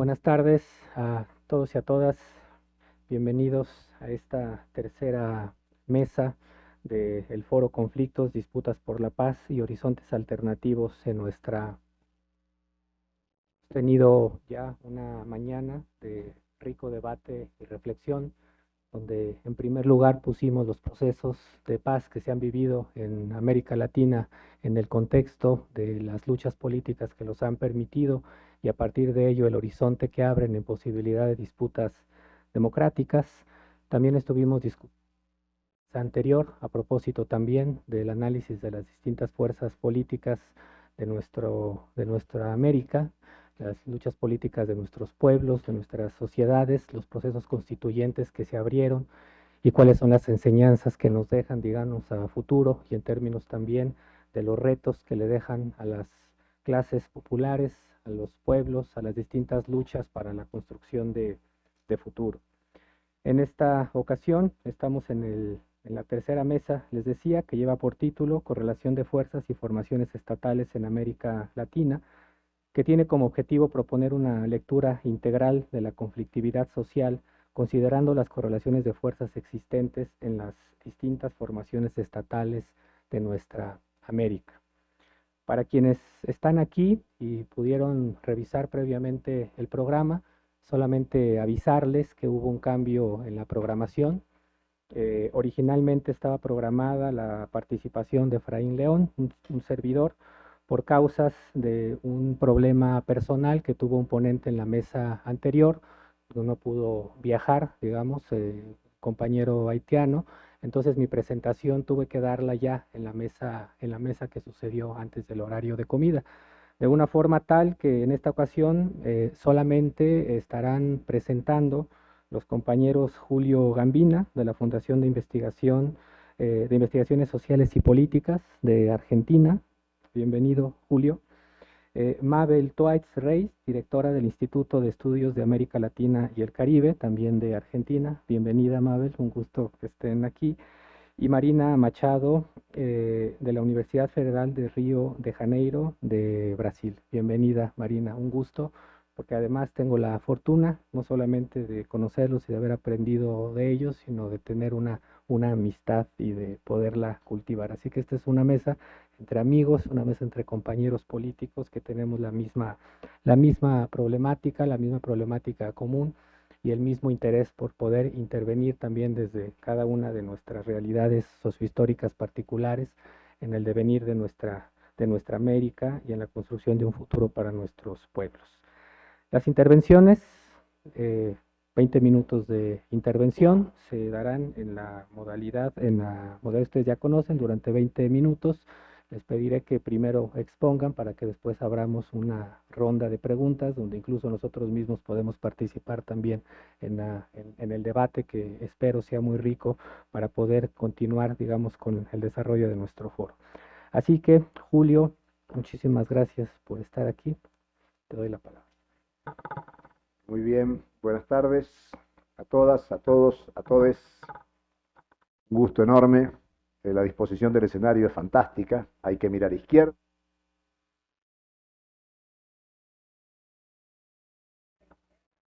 Buenas tardes a todos y a todas. Bienvenidos a esta tercera mesa del Foro Conflictos, Disputas por la Paz y Horizontes Alternativos en nuestra... Hemos tenido ya una mañana de rico debate y reflexión, donde en primer lugar pusimos los procesos de paz que se han vivido en América Latina en el contexto de las luchas políticas que los han permitido y a partir de ello el horizonte que abren en posibilidad de disputas democráticas. También estuvimos discutiendo anterior a propósito también del análisis de las distintas fuerzas políticas de, nuestro, de nuestra América, las luchas políticas de nuestros pueblos, de nuestras sociedades, los procesos constituyentes que se abrieron y cuáles son las enseñanzas que nos dejan, digamos, a futuro y en términos también de los retos que le dejan a las clases populares, a los pueblos, a las distintas luchas para la construcción de, de futuro. En esta ocasión estamos en el en la tercera mesa, les decía, que lleva por título Correlación de Fuerzas y Formaciones Estatales en América Latina, que tiene como objetivo proponer una lectura integral de la conflictividad social, considerando las correlaciones de fuerzas existentes en las distintas formaciones estatales de nuestra América. Para quienes están aquí y pudieron revisar previamente el programa, solamente avisarles que hubo un cambio en la programación, eh, originalmente estaba programada la participación de Efraín León, un, servidor, por causas de un problema personal que tuvo un ponente en la mesa anterior, no pudo viajar, digamos, compañero haitiano, entonces mi presentación tuve que darla ya en la mesa, en la mesa que sucedió antes del horario de comida de una forma tal que en esta ocasión eh, solamente estarán presentando los compañeros Julio Gambina, de la Fundación de Investigación eh, de Investigaciones Sociales y Políticas de Argentina. Bienvenido, Julio. Eh, Mabel Toaitz Reis, directora del Instituto de Estudios de América Latina y el Caribe, también de Argentina. Bienvenida, Mabel, un gusto que estén aquí. Y Marina Machado, eh, de la Universidad Federal de Río de Janeiro, de Brasil. Bienvenida, Marina, un gusto porque además tengo la fortuna no solamente de conocerlos y de haber aprendido de ellos, sino de tener una, una amistad y de poderla cultivar. Así que esta es una mesa entre amigos, una mesa entre compañeros políticos que tenemos la misma, la misma problemática, la misma problemática común y el mismo interés por poder intervenir también desde cada una de nuestras realidades sociohistóricas particulares en el devenir de nuestra, de nuestra América y en la construcción de un futuro para nuestros pueblos. Las intervenciones, 20 eh, minutos de intervención, se darán en la modalidad, en la modalidad que ustedes ya conocen, durante 20 minutos. Les pediré que primero expongan para que después abramos una ronda de preguntas donde incluso nosotros mismos podemos participar también en, en el debate que espero sea muy rico para poder continuar, digamos, con el desarrollo de nuestro foro. Así que, Julio, muchísimas gracias por estar aquí. Te doy la palabra. Muy bien, buenas tardes a todas, a todos, a todes. Un gusto enorme. Eh, la disposición del escenario es fantástica. Hay que mirar izquierda.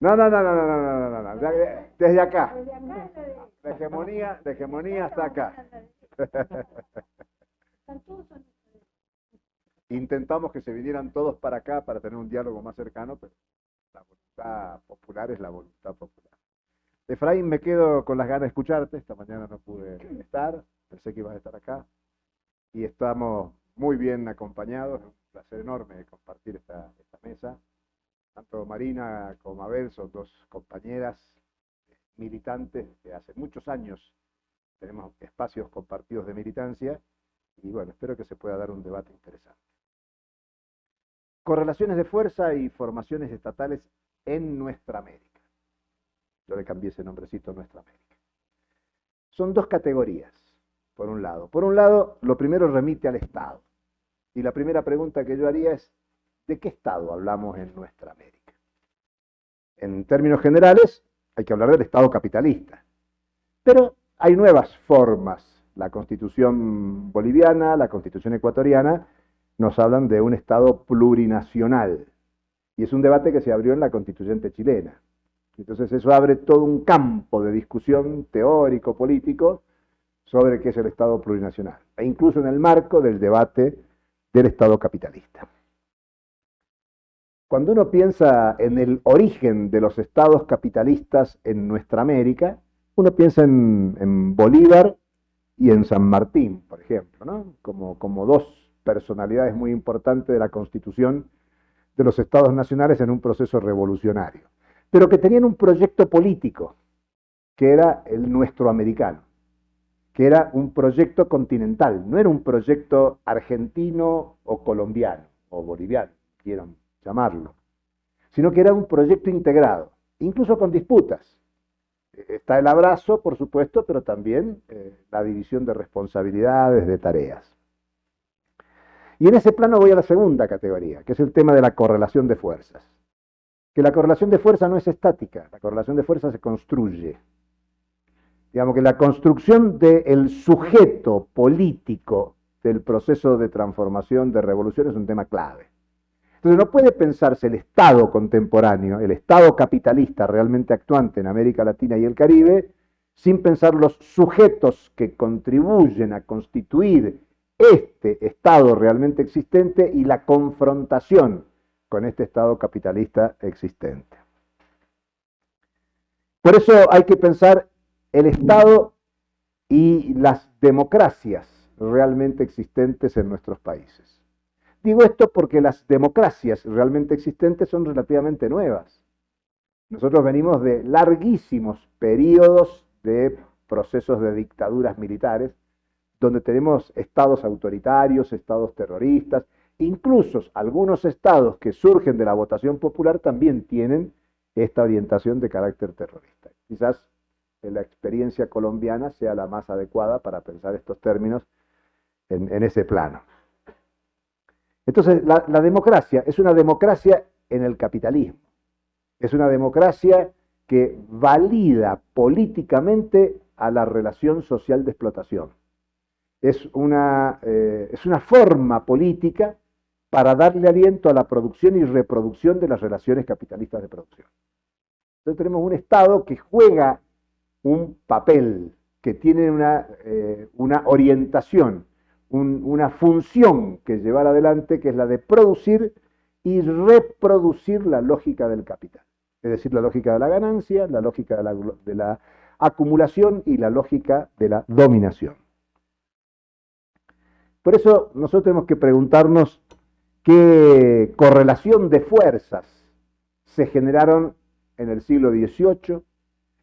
No, no, no, no, no, no, no, no, Desde acá. La hegemonía, la hegemonía está acá. Intentamos que se vinieran todos para acá para tener un diálogo más cercano, pero la voluntad popular es la voluntad popular. Efraín, me quedo con las ganas de escucharte. Esta mañana no pude estar, pensé que ibas a estar acá. Y estamos muy bien acompañados. Es un placer enorme compartir esta, mesa. Tanto Marina como Abel son dos compañeras militantes que hace muchos años tenemos espacios compartidos de militancia y bueno, espero que se pueda dar un debate interesante. Correlaciones de fuerza y formaciones estatales en nuestra América. Yo le cambié ese nombrecito a nuestra América. Son dos categorías, por un lado. Por un lado, lo primero remite al Estado. Y la primera pregunta que yo haría es, ¿de qué Estado hablamos en nuestra América? En términos generales, hay que hablar del Estado capitalista. Pero hay nuevas formas. La constitución boliviana, la constitución ecuatoriana, nos hablan de un Estado plurinacional. Y es un debate que se abrió en la constituyente chilena. Entonces eso abre todo un campo de discusión teórico, político, sobre qué es el Estado plurinacional, e incluso en el marco del debate del Estado capitalista. Cuando uno piensa en el origen de los estados capitalistas en nuestra América, uno piensa en, Bolívar y en San Martín, por ejemplo, como, como dos personalidades muy importantes de la constitución de los estados nacionales en un proceso revolucionario, pero que tenían un proyecto político, que era el nuestro americano, que era un proyecto continental, no era un proyecto argentino o colombiano o boliviano, quieran llamarlo, sino que era un proyecto integrado, incluso con disputas. Está el abrazo, por supuesto, pero también eh, la división de responsabilidades, de tareas. Y en ese plano voy a la segunda categoría, que es el tema de la correlación de fuerzas. Que la correlación de fuerzas no es estática, la correlación de fuerzas se construye. Digamos que la construcción del sujeto político del proceso de transformación, de revolución, es un tema clave. Entonces no puede pensarse el Estado contemporáneo, el Estado capitalista realmente actuante en América Latina y el Caribe, sin pensar los sujetos que contribuyen a constituir este Estado realmente existente y la confrontación con este Estado capitalista existente. Por eso hay que pensar el Estado y las democracias realmente existentes en nuestros países. Digo esto porque las democracias realmente existentes son relativamente nuevas. Nosotros venimos de larguísimos periodos de procesos de dictaduras militares, donde tenemos estados autoritarios, estados terroristas, incluso algunos estados que surgen de la votación popular también tienen esta orientación de carácter terrorista. Quizás la experiencia colombiana sea la más adecuada para pensar estos términos en, ese plano. Entonces, la, democracia es una democracia en el capitalismo. Es una democracia que valida políticamente a la relación social de explotación. Es una, eh, es una forma política para darle aliento a la producción y reproducción de las relaciones capitalistas de producción. Entonces tenemos un Estado que juega un papel, que tiene una, eh, una orientación una función que llevar adelante, que es la de producir y reproducir la lógica del capital. Es decir, la lógica de la ganancia, la lógica de la, de la acumulación y la lógica de la dominación. Por eso nosotros tenemos que preguntarnos qué correlación de fuerzas se generaron en el siglo XVIII,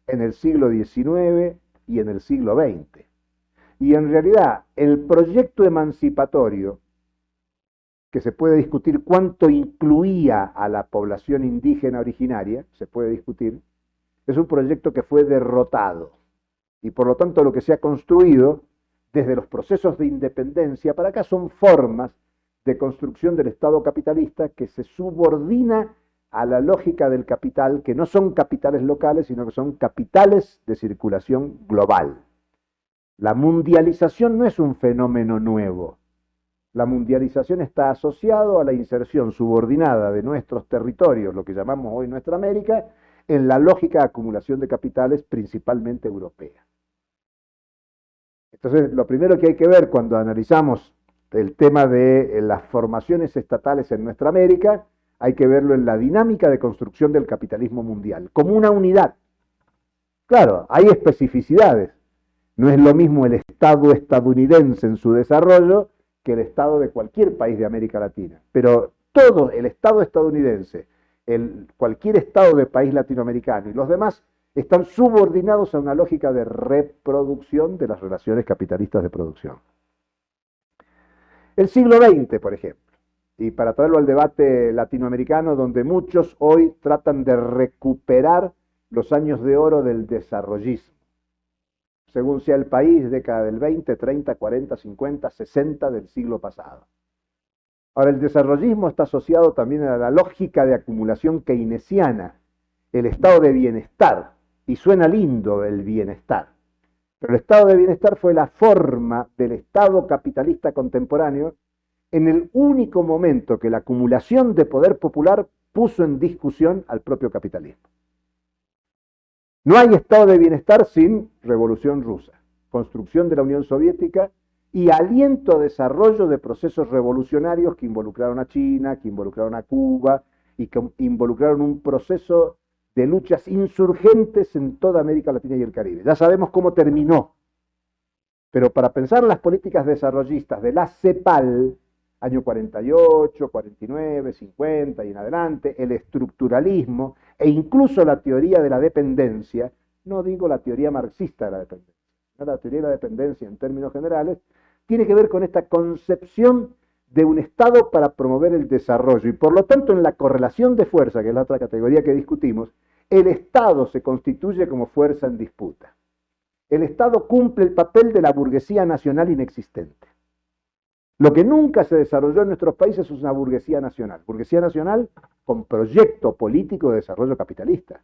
en el siglo XIX y en el siglo XX. Y en realidad el proyecto emancipatorio, que se puede discutir cuánto incluía a la población indígena originaria, se puede discutir, es un proyecto que fue derrotado. Y por lo tanto lo que se ha construido desde los procesos de independencia para acá son formas de construcción del Estado capitalista que se subordina a la lógica del capital, que no son capitales locales, sino que son capitales de circulación global. La mundialización no es un fenómeno nuevo. La mundialización está asociado a la inserción subordinada de nuestros territorios, lo que llamamos hoy nuestra América, en la lógica de acumulación de capitales principalmente europea. Entonces, lo primero que hay que ver cuando analizamos el tema de las formaciones estatales en nuestra América, hay que verlo en la dinámica de construcción del capitalismo mundial, como una unidad. Claro, hay especificidades, no es lo mismo el Estado estadounidense en su desarrollo que el Estado de cualquier país de América Latina. Pero todo el Estado estadounidense, el, cualquier Estado de país latinoamericano y los demás están subordinados a una lógica de reproducción de las relaciones capitalistas de producción. El siglo XX, por ejemplo, y para traerlo al debate latinoamericano, donde muchos hoy tratan de recuperar los años de oro del desarrollismo según sea el país, década del 20, 30, 40, 50, 60 del siglo pasado. Ahora, el desarrollismo está asociado también a la lógica de acumulación keynesiana, el estado de bienestar, y suena lindo el bienestar. Pero el estado de bienestar fue la forma del estado capitalista contemporáneo en el único momento que la acumulación de poder popular puso en discusión al propio capitalismo. No hay estado de bienestar sin revolución rusa, construcción de la Unión Soviética y aliento a desarrollo de procesos revolucionarios que involucraron a China, que involucraron a Cuba y que involucraron un proceso de luchas insurgentes en toda América Latina y el Caribe. Ya sabemos cómo terminó, pero para pensar las políticas desarrollistas de la CEPAL, año 48, 49, 50 y en adelante, el estructuralismo e incluso la teoría de la dependencia, no digo la teoría marxista de la dependencia, la teoría de la dependencia en términos generales, tiene que ver con esta concepción de un Estado para promover el desarrollo y por lo tanto en la correlación de fuerza, que es la otra categoría que discutimos, el Estado se constituye como fuerza en disputa. El Estado cumple el papel de la burguesía nacional inexistente. Lo que nunca se desarrolló en nuestros países es una burguesía nacional. Burguesía nacional con proyecto político de desarrollo capitalista.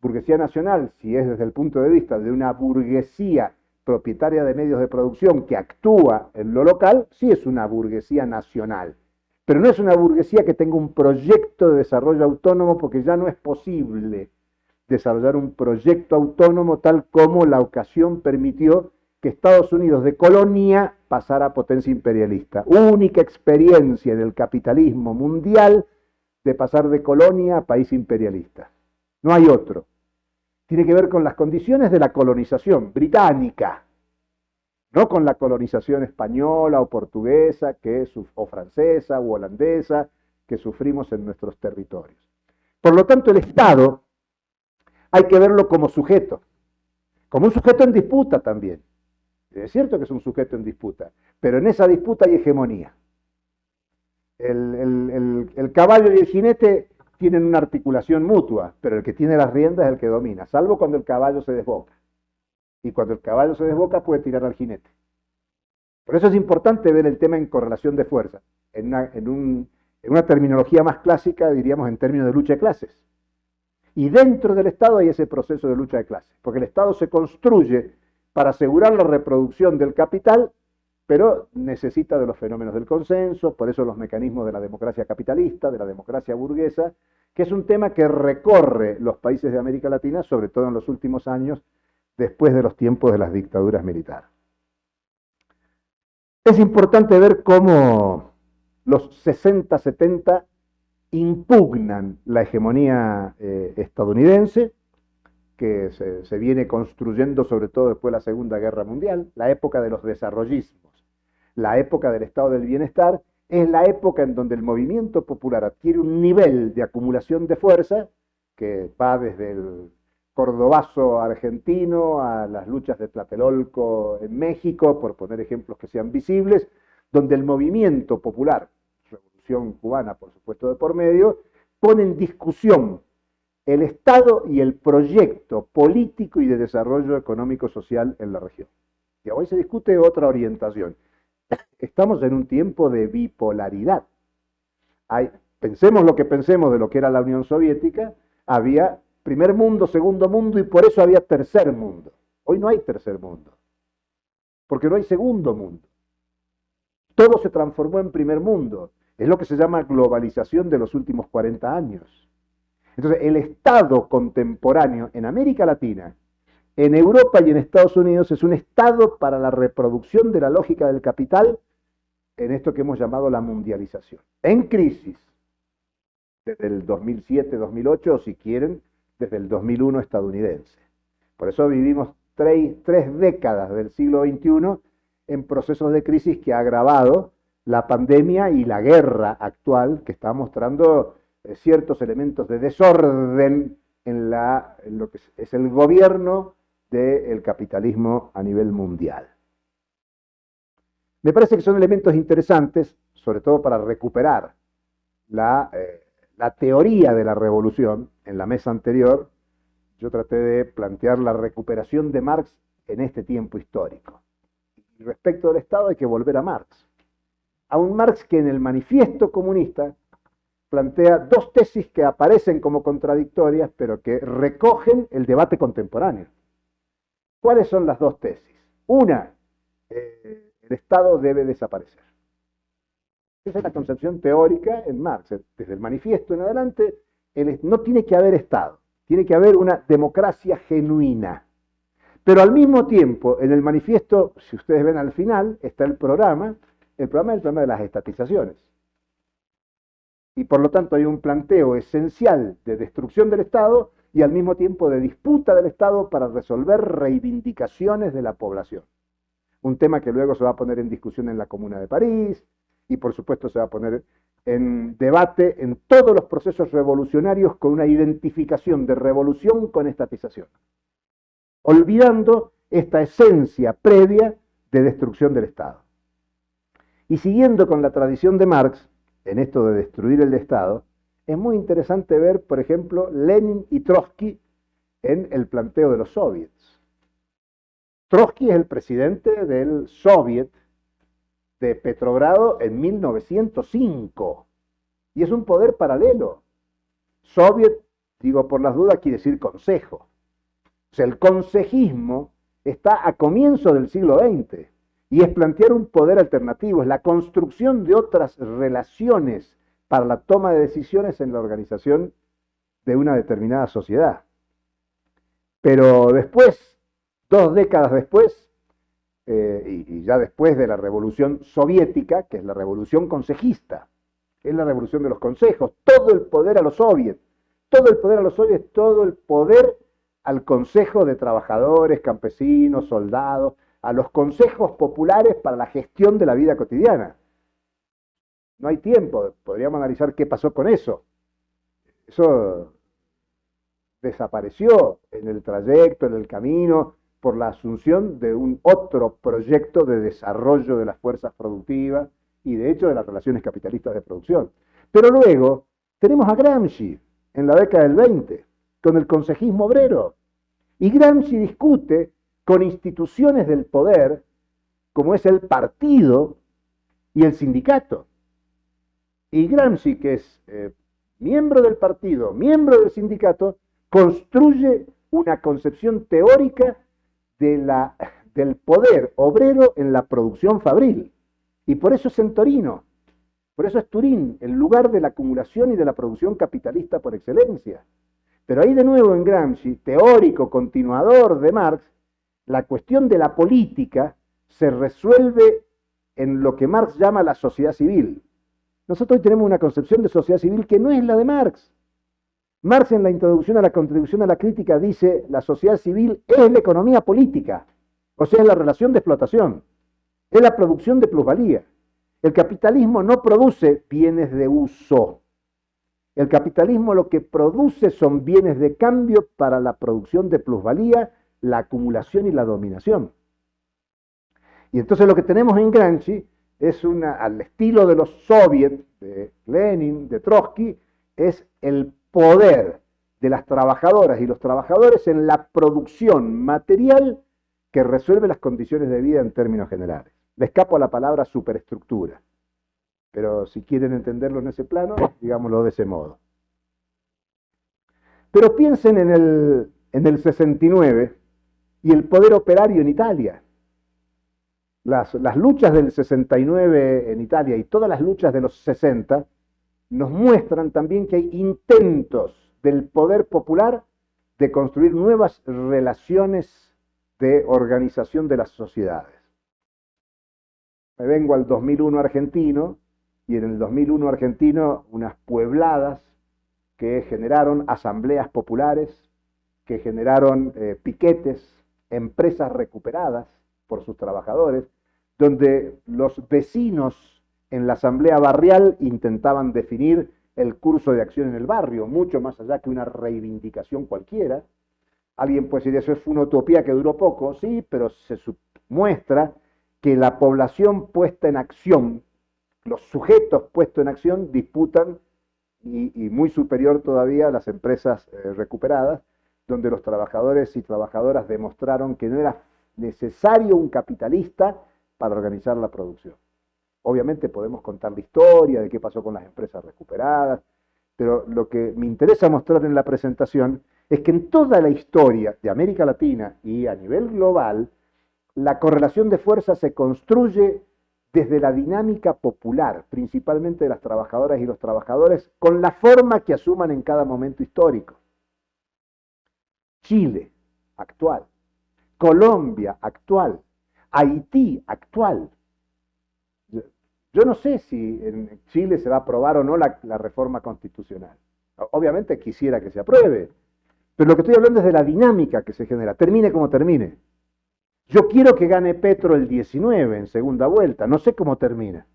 Burguesía nacional, si es desde el punto de vista de una burguesía propietaria de medios de producción que actúa en lo local, sí es una burguesía nacional. Pero no es una burguesía que tenga un proyecto de desarrollo autónomo porque ya no es posible desarrollar un proyecto autónomo tal como la ocasión permitió que Estados Unidos de colonia pasara a potencia imperialista. Única experiencia del capitalismo mundial de pasar de colonia a país imperialista. No hay otro. Tiene que ver con las condiciones de la colonización británica, no con la colonización española o portuguesa que, o francesa o holandesa que sufrimos en nuestros territorios. Por lo tanto, el Estado hay que verlo como sujeto, como un sujeto en disputa también. Es cierto que es un sujeto en disputa, pero en esa disputa hay hegemonía. El, caballo y el jinete tienen una articulación mutua, pero el que tiene las riendas es el que domina, salvo cuando el caballo se desboca. Y cuando el caballo se desboca puede tirar al jinete. Por eso es importante ver el tema en correlación de fuerza. En en una terminología más clásica diríamos en términos de lucha de clases. Y dentro del Estado hay ese proceso de lucha de clases, porque el Estado se construye para asegurar la reproducción del capital, pero necesita de los fenómenos del consenso, por eso los mecanismos de la democracia capitalista, de la democracia burguesa, que es un tema que recorre los países de América Latina, sobre todo en los últimos años, después de los tiempos de las dictaduras militares. Es importante ver cómo los 60-70 impugnan la hegemonía eh, estadounidense, que se, viene construyendo sobre todo después de la Segunda Guerra Mundial, la época de los desarrollismos, la época del estado del bienestar, es la época en donde el movimiento popular adquiere un nivel de acumulación de fuerza que va desde el cordobazo argentino a las luchas de Tlatelolco en México, por poner ejemplos que sean visibles, donde el movimiento popular, revolución cubana por supuesto de por medio, pone en discusión el Estado y el proyecto político y de desarrollo económico-social en la región. Y hoy se discute otra orientación. Estamos en un tiempo de bipolaridad. Hay, pensemos lo que pensemos de lo que era la Unión Soviética, había primer mundo, segundo mundo y por eso había tercer mundo. Hoy no hay tercer mundo, porque no hay segundo mundo. Todo se transformó en primer mundo. Es lo que se llama globalización de los últimos 40 años. Entonces, el Estado contemporáneo en América Latina, en Europa y en Estados Unidos es un Estado para la reproducción de la lógica del capital en esto que hemos llamado la mundialización. En crisis, desde el 2007-2008, o si quieren, desde el 2001 estadounidense. Por eso vivimos tres, tres décadas del siglo XXI en procesos de crisis que ha agravado la pandemia y la guerra actual que está mostrando ciertos elementos de desorden en, lo que es el gobierno del capitalismo a nivel mundial. Me parece que son elementos interesantes, sobre todo para recuperar la, eh, la teoría de la revolución. En la mesa anterior yo traté de plantear la recuperación de Marx en este tiempo histórico. Respecto del Estado hay que volver a Marx. A un Marx que en el manifiesto comunista plantea dos tesis que aparecen como contradictorias, pero que recogen el debate contemporáneo. ¿Cuáles son las dos tesis? Una, eh, el Estado debe desaparecer. Esa es la concepción teórica en Marx. Desde el manifiesto en adelante, no tiene que haber Estado, tiene que haber una democracia genuina. Pero al mismo tiempo, en el manifiesto, si ustedes ven al final, está el programa, el programa es el programa de las estatizaciones. Y por lo tanto hay un planteo esencial de destrucción del Estado y al mismo tiempo de disputa del Estado para resolver reivindicaciones de la población. Un tema que luego se va a poner en discusión en la Comuna de París y por supuesto se va a poner en debate en todos los procesos revolucionarios con una identificación de revolución con estatización, olvidando esta esencia previa de destrucción del Estado. Y siguiendo con la tradición de Marx, en esto de destruir el Estado, es muy interesante ver, por ejemplo, Lenin y Trotsky en el planteo de los soviets. Trotsky es el presidente del soviet de Petrogrado en 1905 y es un poder paralelo. Soviet, digo por las dudas, quiere decir consejo. O sea, el consejismo está a comienzo del siglo XX y es plantear un poder alternativo, es la construcción de otras relaciones para la toma de decisiones en la organización de una determinada sociedad. Pero después, dos décadas después, eh, y, ya después de la revolución soviética, que es la revolución consejista, es la revolución de los consejos, todo el poder a los soviets, todo el poder a los soviets, todo el poder al consejo de trabajadores, campesinos, soldados, a los consejos populares para la gestión de la vida cotidiana. No hay tiempo, podríamos analizar qué pasó con eso. Eso desapareció en el trayecto, en el camino, por la asunción de un otro proyecto de desarrollo de las fuerzas productivas y de hecho de las relaciones capitalistas de producción. Pero luego tenemos a Gramsci en la década del 20, con el consejismo obrero. Y Gramsci discute con instituciones del poder, como es el partido y el sindicato. Y Gramsci, que es eh, miembro del partido, miembro del sindicato, construye una concepción teórica de la, del poder obrero en la producción fabril. Y por eso es en Torino, por eso es Turín, el lugar de la acumulación y de la producción capitalista por excelencia. Pero ahí de nuevo en Gramsci, teórico, continuador de Marx, la cuestión de la política se resuelve en lo que Marx llama la sociedad civil. Nosotros tenemos una concepción de sociedad civil que no es la de Marx. Marx en la introducción a la contribución a la crítica dice la sociedad civil es la economía política, o sea, es la relación de explotación, es la producción de plusvalía. El capitalismo no produce bienes de uso. El capitalismo lo que produce son bienes de cambio para la producción de plusvalía, la acumulación y la dominación. Y entonces lo que tenemos en Gramsci es una, al estilo de los soviets, de Lenin, de Trotsky, es el poder de las trabajadoras y los trabajadores en la producción material que resuelve las condiciones de vida en términos generales. Le escapo a la palabra superestructura, pero si quieren entenderlo en ese plano, digámoslo de ese modo. Pero piensen en el, en el 69 y el poder operario en Italia. Las, luchas del 69 en Italia y todas las luchas de los 60 nos muestran también que hay intentos del poder popular de construir nuevas relaciones de organización de las sociedades. Me vengo al 2001 argentino y en el 2001 argentino unas puebladas que generaron asambleas populares, que generaron eh, piquetes, empresas recuperadas por sus trabajadores, donde los vecinos en la asamblea barrial intentaban definir el curso de acción en el barrio, mucho más allá que una reivindicación cualquiera. Alguien puede decir, eso es una utopía que duró poco, sí, pero se muestra que la población puesta en acción, los sujetos puestos en acción disputan, y, muy superior todavía a las empresas eh, recuperadas, donde los trabajadores y trabajadoras demostraron que no era necesario un capitalista para organizar la producción. Obviamente podemos contar la historia de qué pasó con las empresas recuperadas, pero lo que me interesa mostrar en la presentación es que en toda la historia de América Latina y a nivel global, la correlación de fuerzas se construye desde la dinámica popular, principalmente de las trabajadoras y los trabajadores, con la forma que asuman en cada momento histórico. Chile, actual. Colombia, actual. Haití, actual. Yo no sé si en Chile se va a aprobar o no la, reforma constitucional. Obviamente quisiera que se apruebe, pero lo que estoy hablando es de la dinámica que se genera, termine como termine. Yo quiero que gane Petro el 19 en segunda vuelta, no sé cómo termina.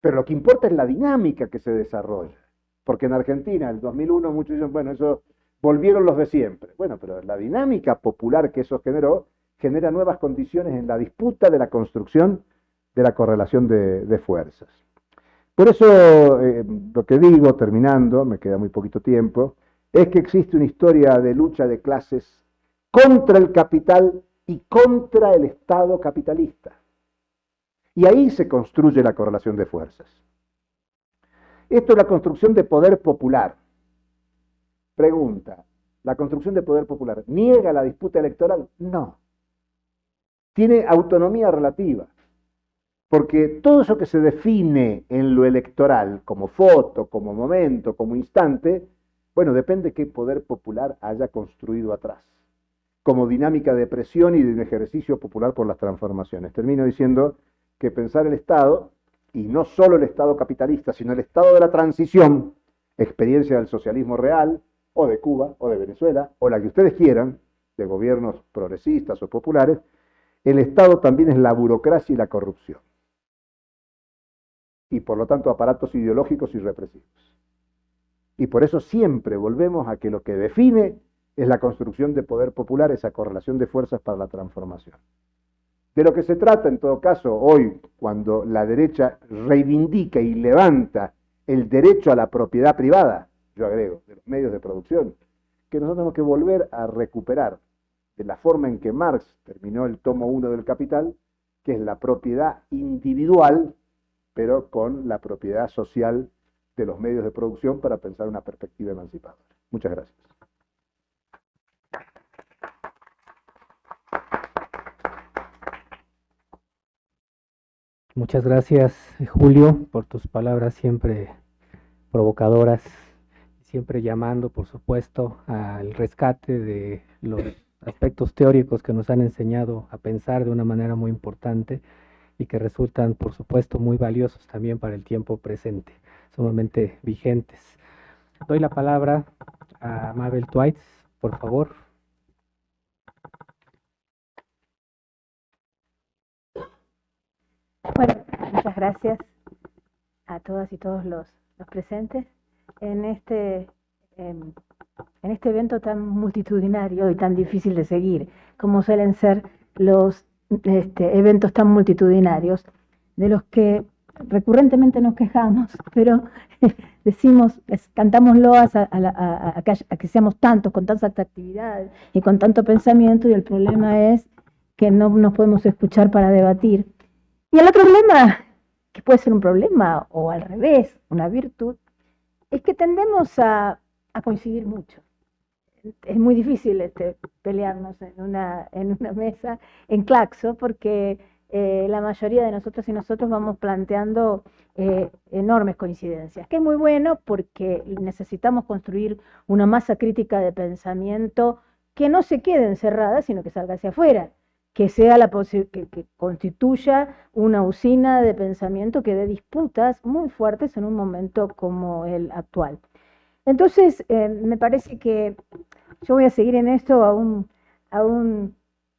Pero lo que importa es la dinámica que se desarrolla. Porque en Argentina, en el 2001, muchos dicen, bueno, eso volvieron los de siempre. Bueno, pero la dinámica popular que eso generó genera nuevas condiciones en la disputa de la construcción de la correlación de, fuerzas. Por eso eh, lo que digo, terminando, me queda muy poquito tiempo, es que existe una historia de lucha de clases contra el capital y contra el Estado capitalista. Y ahí se construye la correlación de fuerzas. Esto es la construcción de poder popular. Pregunta, ¿la construcción de poder popular niega la disputa electoral? No. Tiene autonomía relativa. Porque todo eso que se define en lo electoral, como foto, como momento, como instante, bueno, depende qué poder popular haya construido atrás, como dinámica de presión y de un ejercicio popular por las transformaciones. Termino diciendo que pensar el Estado, y no solo el Estado capitalista, sino el Estado de la transición, experiencia del socialismo real, o de Cuba, o de Venezuela, o la que ustedes quieran, de gobiernos progresistas o populares, el Estado también es la burocracia y la corrupción y por lo tanto aparatos ideológicos y represivos. Y por eso siempre volvemos a que lo que define es la construcción de poder popular, esa correlación de fuerzas para la transformación. De lo que se trata en todo caso hoy, cuando la derecha reivindica y levanta el derecho a la propiedad privada, yo agrego, de los medios de producción, que nosotros tenemos que volver a recuperar de la forma en que Marx terminó el tomo 1 del Capital, que es la propiedad individual pero con la propiedad social de los medios de producción para pensar una perspectiva emancipadora. Muchas gracias. Muchas gracias, Julio, por tus palabras siempre provocadoras, siempre llamando, por supuesto, al rescate de los aspectos teóricos que nos han enseñado a pensar de una manera muy importante y que resultan, por supuesto, muy valiosos también para el tiempo presente, sumamente vigentes. Doy la palabra a Mabel Twites, por favor. Bueno, muchas gracias a todas y todos los, presentes en este, em, en este evento tan multitudinario y tan difícil de seguir, como suelen ser los este, eventos tan multitudinarios, de los que recurrentemente nos quejamos, pero decimos, cantamos loas a, que, seamos tantos, con tantas actividades y con tanto pensamiento, y el problema es que no nos podemos escuchar para debatir. Y el otro problema, que puede ser un problema o al revés, una virtud, es que tendemos a coincidir mucho. Es muy difícil este, pelearnos en una, en una mesa en Claxo porque eh, la mayoría de nosotros y nosotros vamos planteando eh, enormes coincidencias, que es muy bueno porque necesitamos construir una masa crítica de pensamiento que no se quede encerrada, sino que salga hacia afuera, que sea la que, constituya una usina de pensamiento que dé disputas muy fuertes en un momento como el actual. Entonces, eh, me parece que yo voy a seguir en esto a un, a un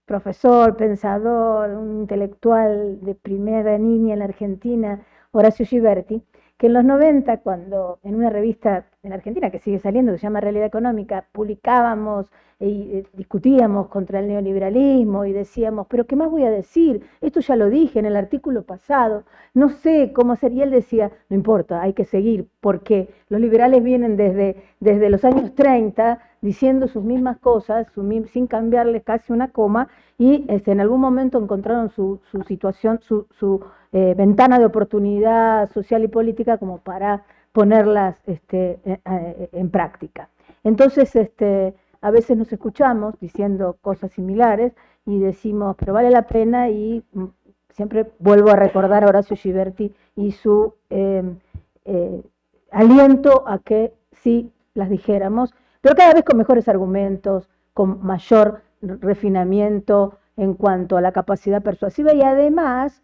profesor, pensador, un intelectual de primera línea en la Argentina, Horacio Giberti, que en los 90, cuando en una revista en Argentina que sigue saliendo, que se llama Realidad Económica, publicábamos y eh, discutíamos contra el neoliberalismo y decíamos, pero ¿qué más voy a decir? Esto ya lo dije en el artículo pasado, no sé cómo hacer. Y él decía, no importa, hay que seguir, porque los liberales vienen desde, desde los años 30 diciendo sus mismas cosas, sin cambiarles casi una coma, y este, en algún momento encontraron su, su situación, su, su eh, ventana de oportunidad social y política como para ponerlas este, eh, eh, en práctica. Entonces, este, a veces nos escuchamos diciendo cosas similares y decimos, pero vale la pena y mm, siempre vuelvo a recordar a Horacio Giberti y su em, eh, aliento a que sí las dijéramos, pero cada vez con mejores argumentos, con mayor refinamiento en cuanto a la capacidad persuasiva y además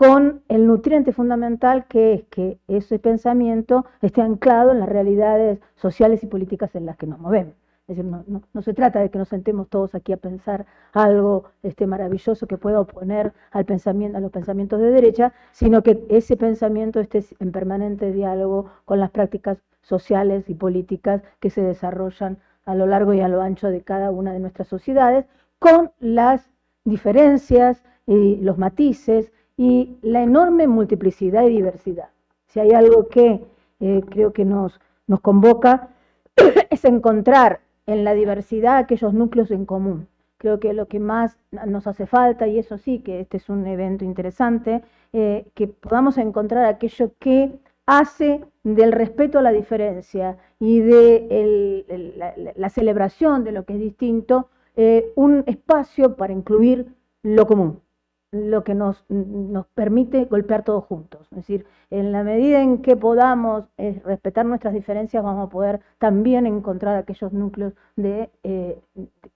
con el nutriente fundamental que es que ese pensamiento esté anclado en las realidades sociales y políticas en las que nos movemos. Es decir, no, se trata de que nos sentemos todos aquí a pensar algo este, maravilloso que pueda oponer al pensamiento, a los pensamientos de derecha, sino que ese pensamiento esté en permanente diálogo con las prácticas sociales y políticas que se desarrollan a lo largo y a lo ancho de cada una de nuestras sociedades, con las diferencias y los matices y la enorme multiplicidad y diversidad. Si hay algo que eh, creo que nos, nos convoca es encontrar en la diversidad aquellos núcleos en común. Creo que lo que más nos hace falta, y eso sí, que este es un evento interesante, eh, que podamos encontrar aquello que hace del respeto a la diferencia y de la, celebración de lo que es distinto eh, un espacio para incluir lo común lo que nos, nos, permite golpear todos juntos. Es decir, en la medida en que podamos eh, respetar nuestras diferencias, vamos a poder también encontrar aquellos núcleos de, eh,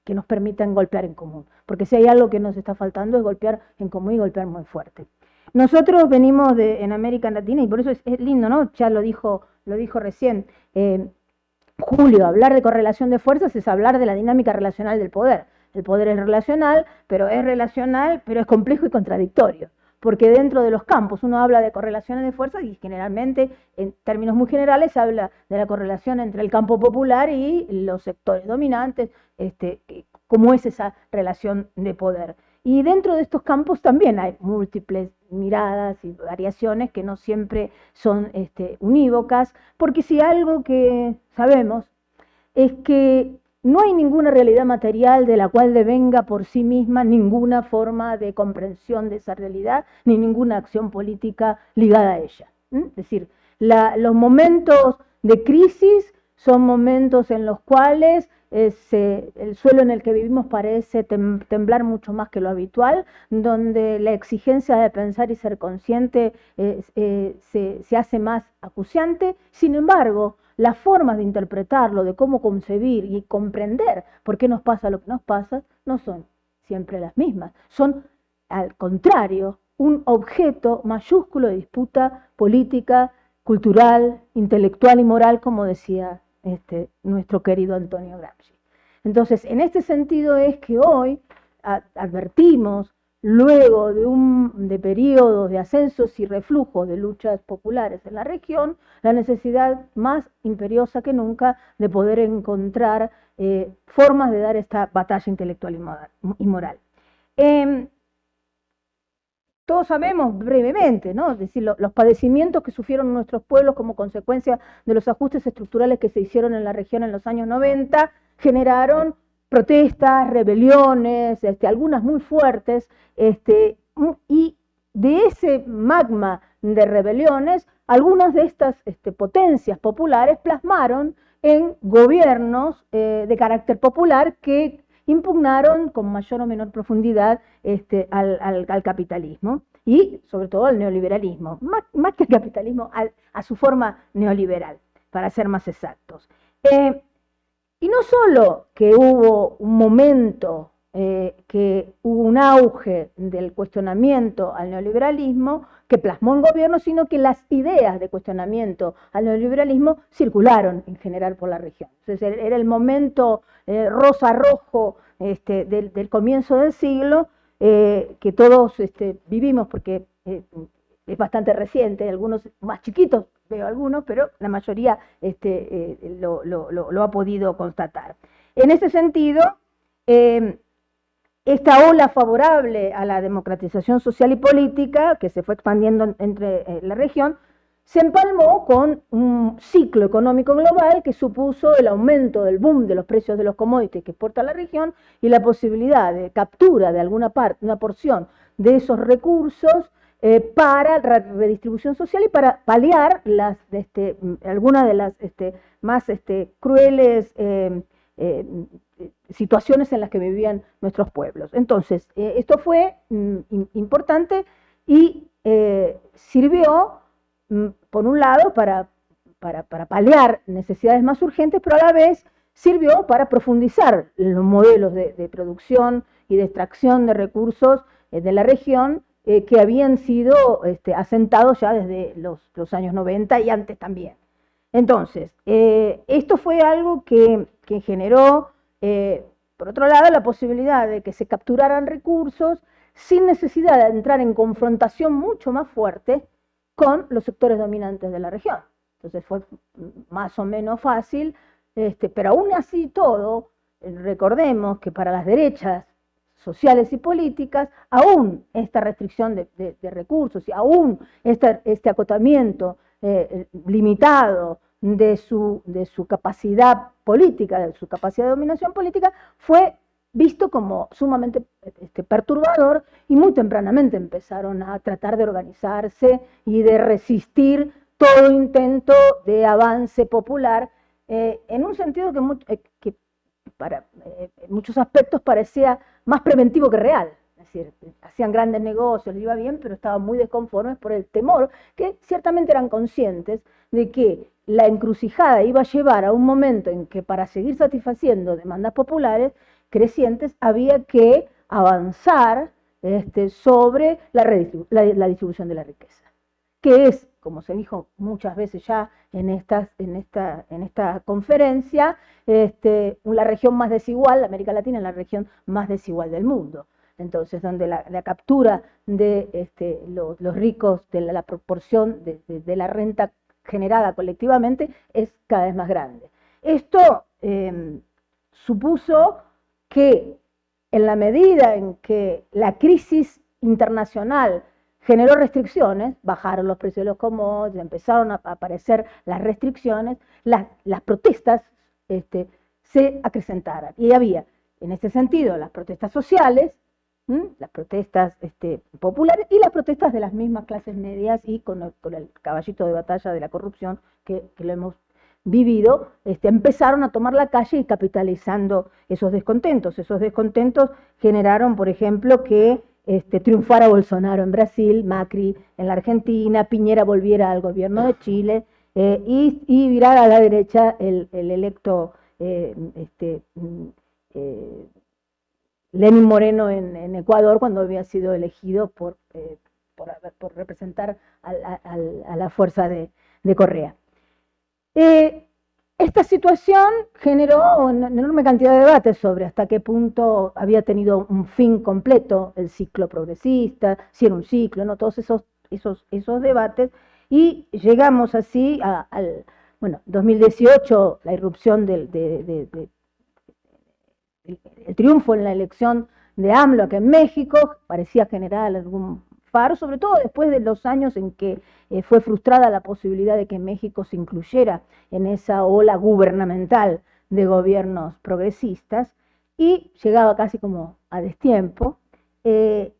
que nos permitan golpear en común. Porque si hay algo que nos está faltando es golpear en común y golpear muy fuerte. Nosotros venimos de, en América Latina y por eso es, lindo, ¿no? Ya lo dijo, lo dijo recién. Eh, Julio, hablar de correlación de fuerzas es hablar de la dinámica relacional del poder. El poder es relacional, pero es relacional, pero es complejo y contradictorio. Porque dentro de los campos uno habla de correlaciones de fuerzas y generalmente, en términos muy generales, se habla de la correlación entre el campo popular y los sectores dominantes, este, cómo es esa relación de poder. Y dentro de estos campos también hay múltiples miradas y variaciones que no siempre son este, unívocas, porque si algo que sabemos es que no hay ninguna realidad material de la cual devenga por sí misma ninguna forma de comprensión de esa realidad, ni ninguna acción política ligada a ella. Es decir, los momentos de crisis son momentos en los cuales eh, el suelo en el que vivimos parece temblar mucho más que lo habitual, donde la exigencia de pensar y ser consciente eh, eh, se, se hace más acuciante. Sin embargo, las formas de interpretarlo, de cómo concebir y comprender por qué nos pasa lo que nos pasa, no son siempre las mismas. Son, al contrario, un objeto mayúsculo de disputa política, cultural, intelectual y moral, como decía este, nuestro querido Antonio Gramsci. Entonces, en este sentido es que hoy advertimos luego de, un, de de ascensos y reflujos de luchas populares en la región, la necesidad más imperiosa que nunca de poder encontrar eh, formas de dar esta batalla intelectual y moral. Em, todos sabemos brevemente, ¿no? Es decir, los padecimientos que sufrieron nuestros pueblos como consecuencia de los ajustes estructurales que se hicieron en la región en los años 90 generaron protestas, rebeliones, este, algunas muy fuertes, este, y de ese magma de rebeliones, algunas de estas este, potencias populares plasmaron en gobiernos eh, de carácter popular que impugnaron con mayor o menor profundidad al, capitalismo y sobre todo al neoliberalismo, más, que al capitalismo, a su forma neoliberal, para ser más exactos. Eh, y no solo que hubo un momento, eh, que hubo un auge del cuestionamiento al neoliberalismo que plasmó en gobierno, sino que las ideas de cuestionamiento al neoliberalismo circularon en general por la región. Entonces era el momento eh, rosa-rojo este, del, comienzo del siglo eh, que todos este, vivimos porque es bastante reciente, algunos más chiquitos veo algunos, pero la mayoría este, eh, lo, ha podido constatar. En ese sentido, em, esta ola favorable a la democratización social y política que se fue expandiendo entre eh, la región, se empalmó con un ciclo económico global que supuso el aumento del boom de los precios de los commodities que exporta la región y la posibilidad de captura de alguna parte, una porción de esos recursos eh, para redistribución social y para paliar las, este, algunas de las este, más este, crueles eh, eh, situaciones en las que vivían nuestros pueblos. Entonces, esto fue mm, importante y sirvió, mm, por un lado, para, paliar necesidades más urgentes, pero a la vez sirvió para profundizar los modelos de, producción y de extracción de recursos de la región eh, que habían sido este, asentados ya desde los, años 90 y antes también. Entonces, esto fue algo que, que generó, por otro lado, la posibilidad de que se capturaran recursos sin necesidad de entrar en confrontación mucho más fuerte con los sectores dominantes de la región. Entonces fue más o menos fácil, este, pero aún así todo, recordemos que para las derechas sociales y políticas, aún esta restricción de, recursos y aún este acotamiento eh, limitado de su, de su capacidad política, de su capacidad de dominación política, fue visto como sumamente este, perturbador y muy tempranamente empezaron a tratar de organizarse y de resistir todo intento de avance popular eh, en un sentido que, eh, que para eh, muchos aspectos parecía más preventivo que real. Es decir, hacían grandes negocios, les iba bien, pero estaban muy desconformes por el temor, que ciertamente eran conscientes de que la encrucijada iba a llevar a un momento en que para seguir satisfaciendo demandas populares crecientes, había que avanzar este, sobre la, distribución de la riqueza, que es, como se dijo muchas veces ya en, estas, en, esta, en esta conferencia, este, la región más desigual, América Latina es la región más desigual del mundo. Entonces, donde la, captura de este, los, ricos, de la, proporción de, la renta generada colectivamente es cada vez más grande. Esto em, supuso que en la medida en que la crisis internacional generó restricciones, bajaron los precios de los commodities, empezaron a aparecer las restricciones, las, protestas este, se acrecentaron. Y había, en este sentido, las protestas sociales, las protestas este, populares y las protestas de las mismas clases medias y con el, caballito de batalla de la corrupción que, que lo hemos vivido, este, empezaron a tomar la calle y capitalizando esos descontentos. Esos descontentos generaron, por ejemplo, que este, triunfara Bolsonaro en Brasil, Macri en la Argentina, Piñera volviera al gobierno de Chile eh, y, y, virara a la derecha el, electo eh, este, eh, Lenin Moreno en, Ecuador cuando había sido elegido por, por, representar a, la fuerza de Correa. Eh, esta situación generó una enorme cantidad de debates sobre hasta qué punto había tenido un fin completo el ciclo progresista, si era un ciclo, ¿no? todos esos, esos, esos debates, y llegamos así al, bueno, 2018, la irrupción del el triunfo en la elección de AMLO acá en México, parecía generar algún sobre todo después de los años en que eh, fue frustrada la posibilidad de que México se incluyera en esa ola gubernamental de gobiernos progresistas, y llegaba casi como a destiempo. Eh,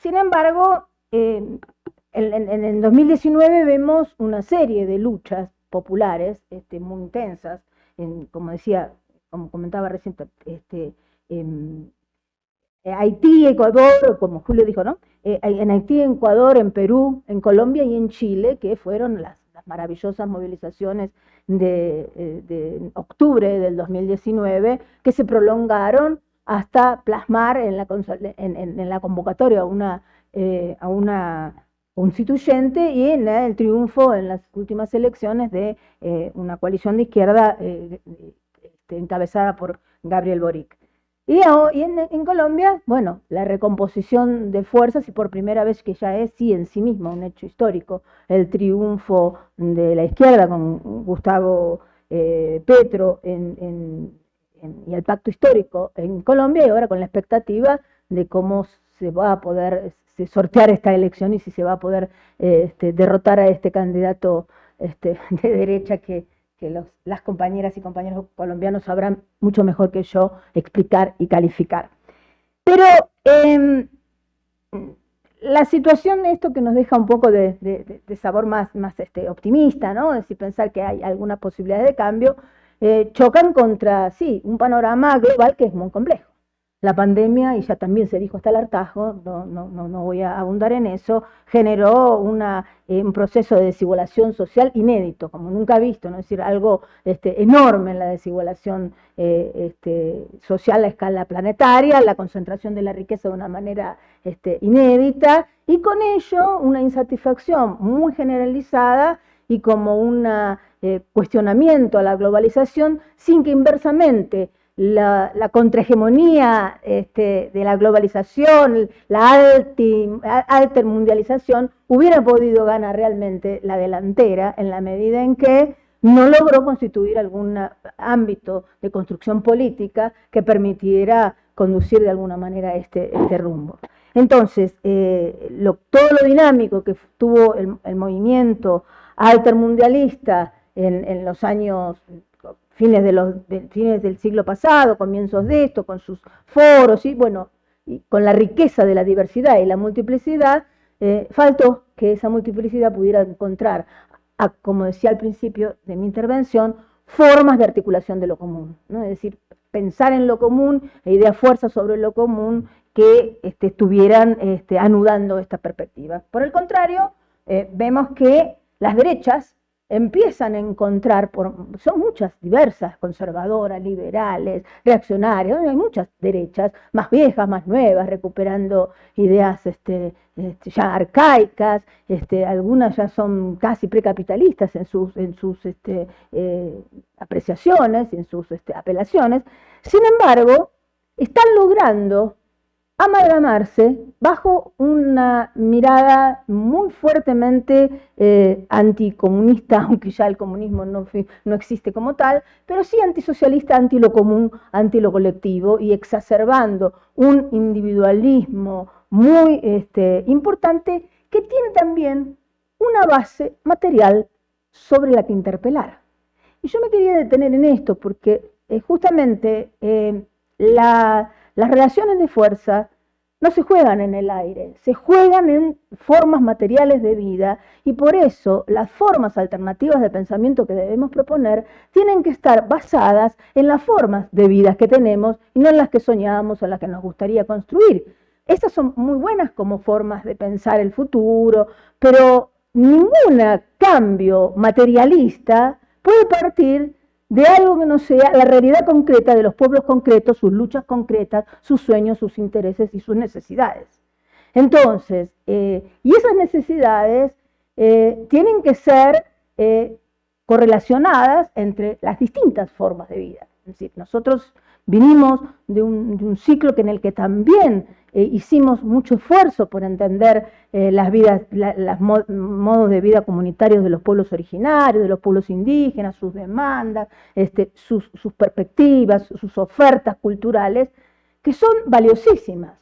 sin embargo, en, el 2019 vemos una serie de luchas populares este, muy intensas, como decía, como comentaba recién, este, em, eh, Haití, Ecuador, como Julio dijo, ¿no? Eh, en Haití, en Ecuador, en Perú, en Colombia y en Chile, que fueron las, maravillosas movilizaciones eh, de, octubre del 2019, que se prolongaron hasta plasmar en la, convocatoria a una, a una constituyente y en el triunfo en las últimas elecciones de una coalición de izquierda este, encabezada por Gabriel Boric. Y, en, Colombia, bueno, la recomposición de fuerzas y por primera vez que ya es, sí, en sí misma un hecho histórico, el triunfo de la izquierda con Gustavo eh, Petro y el pacto histórico en Colombia y ahora con la expectativa de cómo se va a poder sortear esta elección y si se va a poder este, derrotar a este candidato este, de derecha que que las compañeras y compañeros colombianos sabrán mucho mejor que yo explicar y calificar. Pero em, la situación, esto que nos deja un poco de, sabor más, más este, optimista, ¿no? Es decir, pensar que hay alguna posibilidad de cambio, eh, chocan contra, sí, un panorama global que es muy complejo. La pandemia, y ya también se dijo hasta el hartazgo, no, no, no, voy a abundar en eso, generó eh, un proceso de desigualación social inédito, como nunca visto, ¿no? es decir, algo este, enorme en la desigualación eh, este, social a escala planetaria, la concentración de la riqueza de una manera este, inédita, y con ello una insatisfacción muy generalizada y como un eh, cuestionamiento a la globalización sin que inversamente la, la contrahegemonía este, de la globalización, la altermundialización, hubiera podido ganar realmente la delantera en la medida en que no logró constituir algún ámbito de construcción política que permitiera conducir de alguna manera este, este rumbo. Entonces, eh, todo lo dinámico que tuvo el, movimiento altermundialista en, en los años fines, fines del siglo pasado, comienzos de esto, con sus foros y bueno, y con la riqueza de la diversidad y la multiplicidad, eh, faltó que esa multiplicidad pudiera encontrar, como decía al principio de mi intervención, formas de articulación de lo común, ¿no? es decir, pensar en lo común e ideas fuerzas sobre lo común que este, estuvieran este, anudando esta perspectiva. Por el contrario, eh, vemos que las derechas empiezan a encontrar, son muchas, diversas, conservadoras, liberales, reaccionarias, hay muchas derechas, más viejas, más nuevas, recuperando ideas este, este, ya arcaicas, este, algunas ya son casi precapitalistas en sus, en sus eh, apreciaciones, en sus apelaciones, sin embargo, están logrando amalgamarse bajo una mirada muy fuertemente eh, anticomunista, aunque ya el comunismo no, no, existe como tal, pero sí antisocialista, anti lo común, anti lo colectivo y exacerbando un individualismo muy este, importante que tiene también una base material sobre la que interpelar. Y yo me quería detener en esto porque eh, justamente eh, la las relaciones de fuerza no se juegan en el aire, se juegan en formas materiales de vida y por eso las formas alternativas de pensamiento que debemos proponer tienen que estar basadas en las formas de vida que tenemos y no en las que soñamos o en las que nos gustaría construir. Estas son muy buenas como formas de pensar el futuro, pero ningún cambio materialista puede partir de algo que no sea la realidad concreta de los pueblos concretos, sus luchas concretas, sus sueños, sus intereses y sus necesidades. Entonces, eh, y esas necesidades eh, tienen que ser eh, correlacionadas entre las distintas formas de vida. Es decir, nosotros vinimos de un, ciclo que en el que también eh, hicimos mucho esfuerzo por entender eh, las vidas, los modos de vida comunitarios de los pueblos originarios, de los pueblos indígenas, sus demandas, este, sus, sus perspectivas, sus ofertas culturales, que son valiosísimas,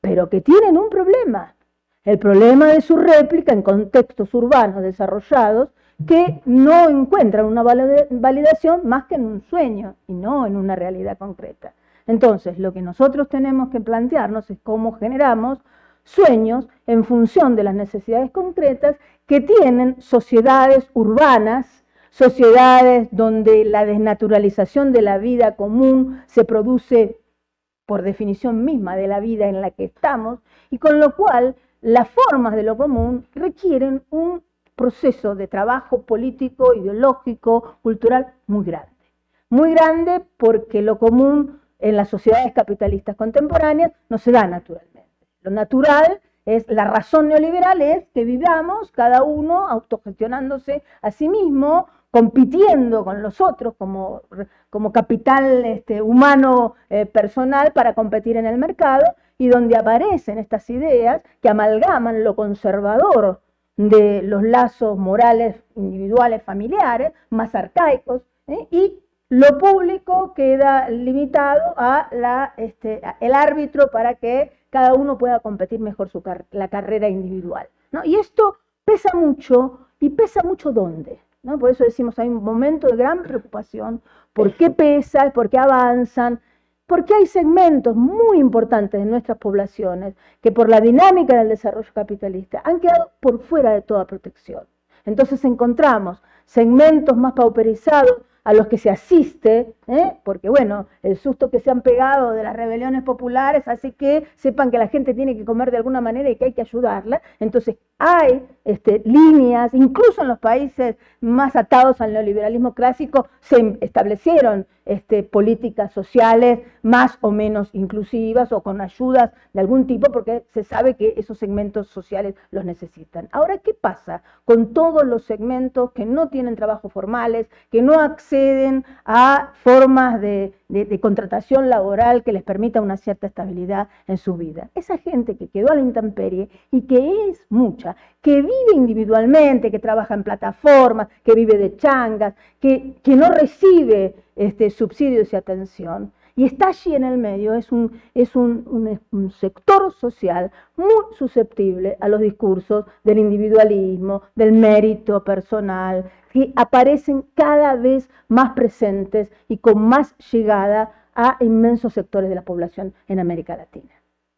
pero que tienen un problema, el problema de su réplica en contextos urbanos desarrollados que no encuentran una validación más que en un sueño y no en una realidad concreta. Entonces, lo que nosotros tenemos que plantearnos es cómo generamos sueños en función de las necesidades concretas que tienen sociedades urbanas, sociedades donde la desnaturalización de la vida común se produce por definición misma de la vida en la que estamos, y con lo cual las formas de lo común requieren un proceso de trabajo político, ideológico, cultural muy grande. Muy grande porque lo común en las sociedades capitalistas contemporáneas no se da naturalmente. Lo natural es, la razón neoliberal es que vivamos cada uno autogestionándose a sí mismo, compitiendo con los otros como, como capital este, humano eh, personal para competir en el mercado y donde aparecen estas ideas que amalgaman lo conservador de los lazos morales individuales familiares, más arcaicos, ¿eh? y lo público queda limitado a la, este, el árbitro para que cada uno pueda competir mejor su la carrera individual. ¿no? Y esto pesa mucho, y pesa mucho dónde. ¿no? Por eso decimos, hay un momento de gran preocupación, por qué pesa, por qué avanzan, porque hay segmentos muy importantes de nuestras poblaciones que por la dinámica del desarrollo capitalista han quedado por fuera de toda protección. Entonces encontramos segmentos más pauperizados a los que se asiste, ¿eh? porque bueno, el susto que se han pegado de las rebeliones populares hace que sepan que la gente tiene que comer de alguna manera y que hay que ayudarla. Entonces hay este, líneas, incluso en los países más atados al neoliberalismo clásico, se establecieron este, políticas sociales más o menos inclusivas o con ayudas de algún tipo porque se sabe que esos segmentos sociales los necesitan. Ahora, ¿qué pasa con todos los segmentos que no tienen trabajos formales, que no acceden a formas de, contratación laboral que les permita una cierta estabilidad en su vida? Esa gente que quedó a la intemperie y que es mucha, que vive individualmente, que trabaja en plataformas, que vive de changas, que, que no recibe este, subsidios y atención. Y está allí en el medio, es, un, es un, sector social muy susceptible a los discursos del individualismo, del mérito personal, que aparecen cada vez más presentes y con más llegada a inmensos sectores de la población en América Latina.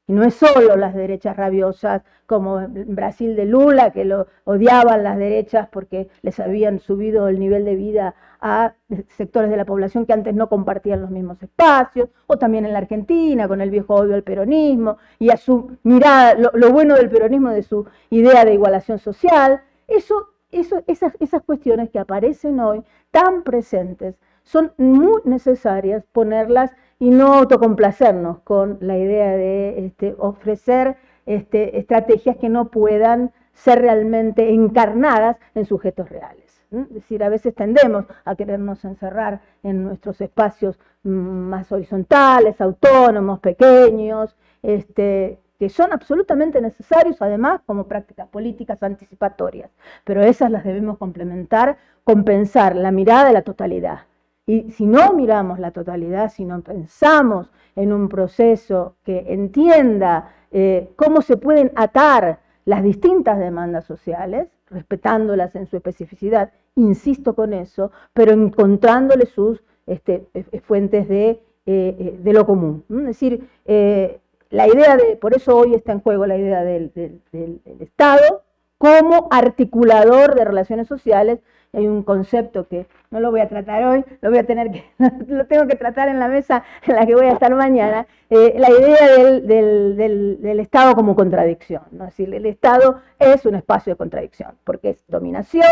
Y no es solo las derechas rabiosas, como en Brasil de Lula, que lo odiaban las derechas porque les habían subido el nivel de vida a sectores de la población que antes no compartían los mismos espacios, o también en la Argentina, con el viejo odio al peronismo, y a su mirada, lo, bueno del peronismo, de su idea de igualación social. Eso, eso, esas, esas cuestiones que aparecen hoy tan presentes, son muy necesarias ponerlas y no autocomplacernos con la idea de este, ofrecer este, estrategias que no puedan ser realmente encarnadas en sujetos reales. Es decir, a veces tendemos a querernos encerrar en nuestros espacios mm, más horizontales, autónomos, pequeños, este, que son absolutamente necesarios además como prácticas políticas anticipatorias, pero esas las debemos complementar, compensar la mirada de la totalidad, y si no miramos la totalidad, si no pensamos en un proceso que entienda eh, cómo se pueden atar las distintas demandas sociales, respetándolas en su especificidad, insisto con eso, pero encontrándole sus este, fuentes de, eh, de, lo común. Es decir, eh, la idea de, por eso hoy está en juego la idea del, del Estado como articulador de relaciones sociales, hay un concepto que no lo voy a tratar hoy, lo voy a tener que, lo tengo que tratar en la mesa en la que voy a estar mañana, eh, la idea del, Estado como contradicción. ¿no? Es decir, el Estado es un espacio de contradicción, porque es dominación,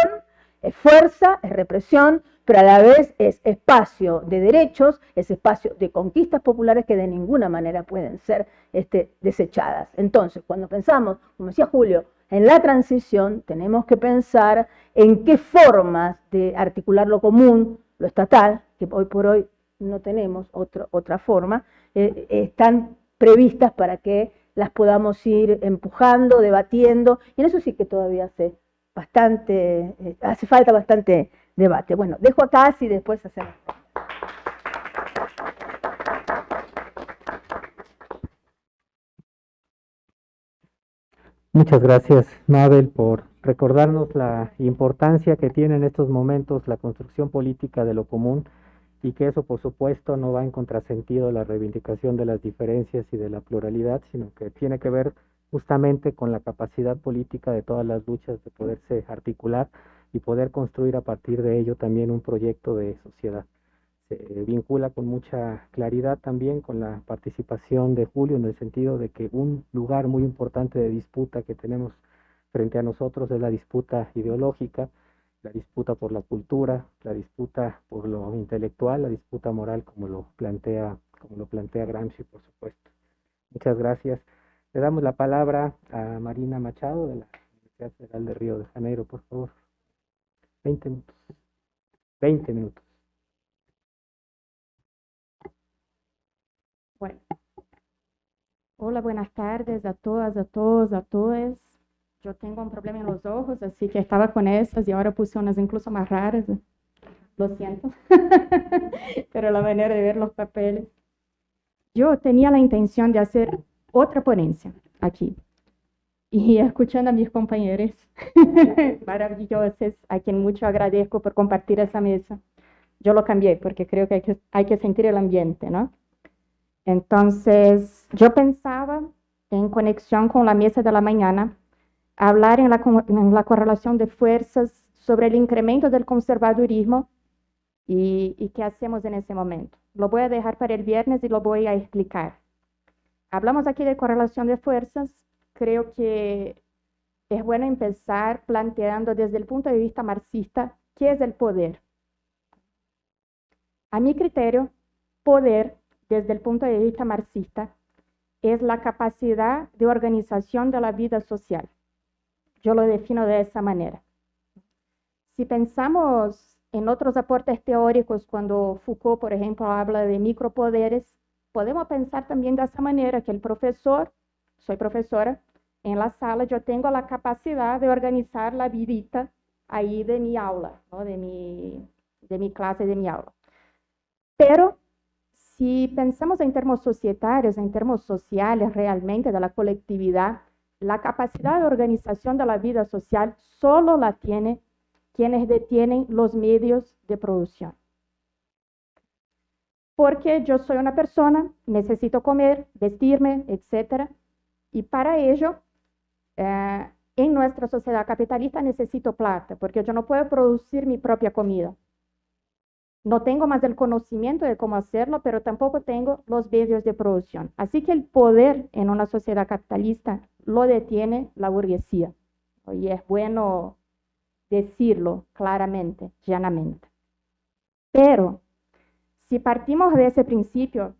es fuerza, es represión, pero a la vez es espacio de derechos, es espacio de conquistas populares que de ninguna manera pueden ser este, desechadas. Entonces, cuando pensamos, como decía Julio, en la transición tenemos que pensar en qué formas de articular lo común, lo estatal, que hoy por hoy no tenemos otra forma, eh, están previstas para que las podamos ir empujando, debatiendo, y en eso sí que todavía hace, bastante, eh, hace falta bastante debate. Bueno, dejo acá y después hacemos. Muchas gracias, Mabel, por recordarnos la importancia que tiene en estos momentos la construcción política de lo común y que eso, por supuesto, no va en contrasentido la reivindicación de las diferencias y de la pluralidad, sino que tiene que ver justamente con la capacidad política de todas las luchas de poderse articular y poder construir a partir de ello también un proyecto de sociedad se vincula con mucha claridad también con la participación de Julio en el sentido de que un lugar muy importante de disputa que tenemos frente a nosotros es la disputa ideológica, la disputa por la cultura, la disputa por lo intelectual, la disputa moral como lo plantea, como lo plantea Gramsci, por supuesto. Muchas gracias. Le damos la palabra a Marina Machado de la Universidad Federal de Río de Janeiro, por favor. 20 minutos. 20 minutos. Bueno. Hola, buenas tardes a todas, a todos, a todas. Yo tengo un problema en los ojos, así que estaba con esas y ahora puse unas incluso más raras. Lo siento. Pero la manera de ver los papeles. Yo tenía la intención de hacer otra ponencia aquí. Y escuchando a mis compañeros maravillosos, a quien mucho agradezco por compartir esa mesa, yo lo cambié porque creo que hay que, sentir el ambiente, ¿no? Entonces, yo pensaba en conexión con la mesa de la mañana, hablar en la, en la correlación de fuerzas sobre el incremento del conservadurismo ¿Y, qué hacemos en ese momento? Lo voy a dejar para el viernes y lo voy a explicar. Hablamos aquí de correlación de fuerzas. Creo que es bueno empezar planteando desde el punto de vista marxista qué es el poder. A mi criterio, poder, desde el punto de vista marxista, es la capacidad de organización de la vida social. Yo lo defino de esa manera. Si pensamos en otros aportes teóricos, cuando Foucault, por ejemplo, habla de micropoderes, podemos pensar también de esa manera, que el profesor, soy profesora, en la sala yo tengo la capacidad de organizar la vidita ahí de mi aula, de, mi, de mi clase, de mi aula. Pero si pensamos en términos societarios, en términos sociales realmente de la colectividad, la capacidad de organización de la vida social solo la tiene quienes detienen los medios de producción. Porque yo soy una persona, necesito comer, vestirme, etc. Y para ello, eh, en nuestra sociedad capitalista necesito plata, porque yo no puedo producir mi propia comida. No tengo más el conocimiento de cómo hacerlo, pero tampoco tengo los medios de producción. Así que el poder en una sociedad capitalista lo detiene la burguesía. Y es bueno decirlo claramente, llanamente. Pero si partimos de ese principio,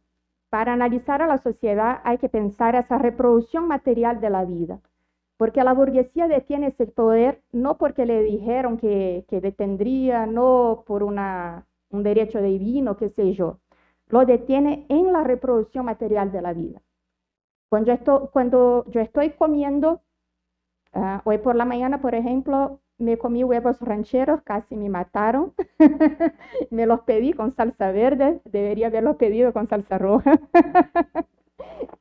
para analizar a la sociedad hay que pensar esa reproducción material de la vida. Porque la burguesía detiene ese poder no porque le dijeron que, que detendría, no por un derecho divino, qué sé yo, lo detiene en la reproducción material de la vida. Cuando yo estoy, cuando yo estoy comiendo, ah, hoy por la mañana, por ejemplo, me comí huevos rancheros, casi me mataron. me los pedí con salsa verde, debería haberlos pedido con salsa roja.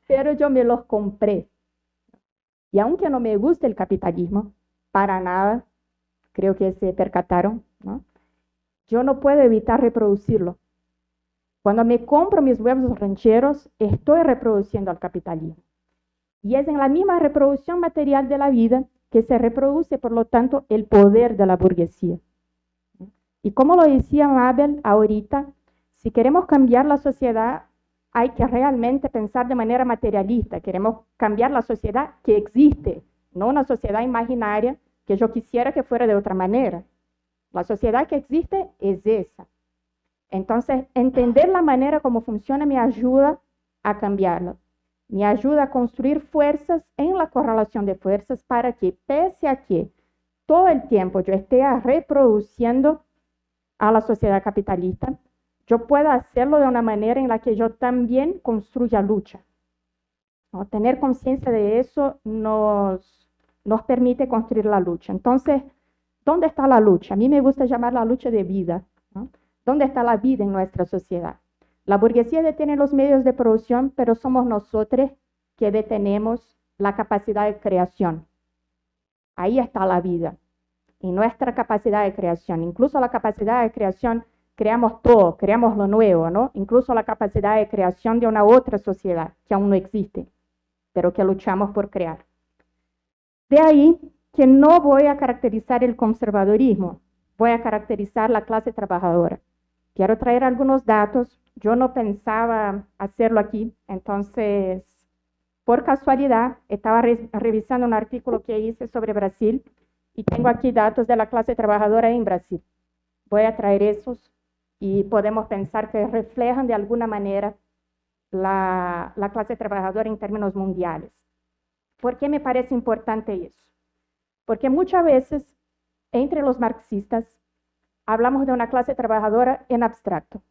Pero yo me los compré. Y aunque no me guste el capitalismo, para nada, creo que se percataron, ¿no? yo no puedo evitar reproducirlo. Cuando me compro mis huevos rancheros, estoy reproduciendo al capitalismo. Y es en la misma reproducción material de la vida que se reproduce, por lo tanto, el poder de la burguesía. Y como lo decía Mabel ahorita, si queremos cambiar la sociedad, hay que realmente pensar de manera materialista. Queremos cambiar la sociedad que existe, no una sociedad imaginaria que yo quisiera que fuera de otra manera. La sociedad que existe es esa. Entonces, entender la manera como funciona me ayuda a cambiarlo. Me ayuda a construir fuerzas en la correlación de fuerzas para que, pese a que todo el tiempo yo esté reproduciendo a la sociedad capitalista, yo pueda hacerlo de una manera en la que yo también construya lucha. Tener conciencia de eso nos, nos permite construir la lucha. Entonces, ¿Dónde está la lucha? A mí me gusta llamar la lucha de vida. ¿Dónde está la vida en nuestra sociedad? La burguesía detiene los medios de producción, pero somos nosotros que detenemos la capacidad de creación. Ahí está la vida, y nuestra capacidad de creación. Incluso la capacidad de creación, creamos todo, creamos lo nuevo, ¿no? Incluso la capacidad de creación de una otra sociedad que aún no existe, pero que luchamos por crear. De ahí que no voy a caracterizar el conservadorismo, voy a caracterizar la clase trabajadora. Quiero traer algunos datos. Yo no pensaba hacerlo aquí, entonces, por casualidad, estaba revisando un artículo que hice sobre Brasil y tengo aquí datos de la clase trabajadora en Brasil. Voy a traer esos y podemos pensar que reflejan de alguna manera la, la clase trabajadora en términos mundiales. ¿Por qué me parece importante eso? Porque muchas veces, entre los marxistas, hablamos de una clase trabajadora en abstracto.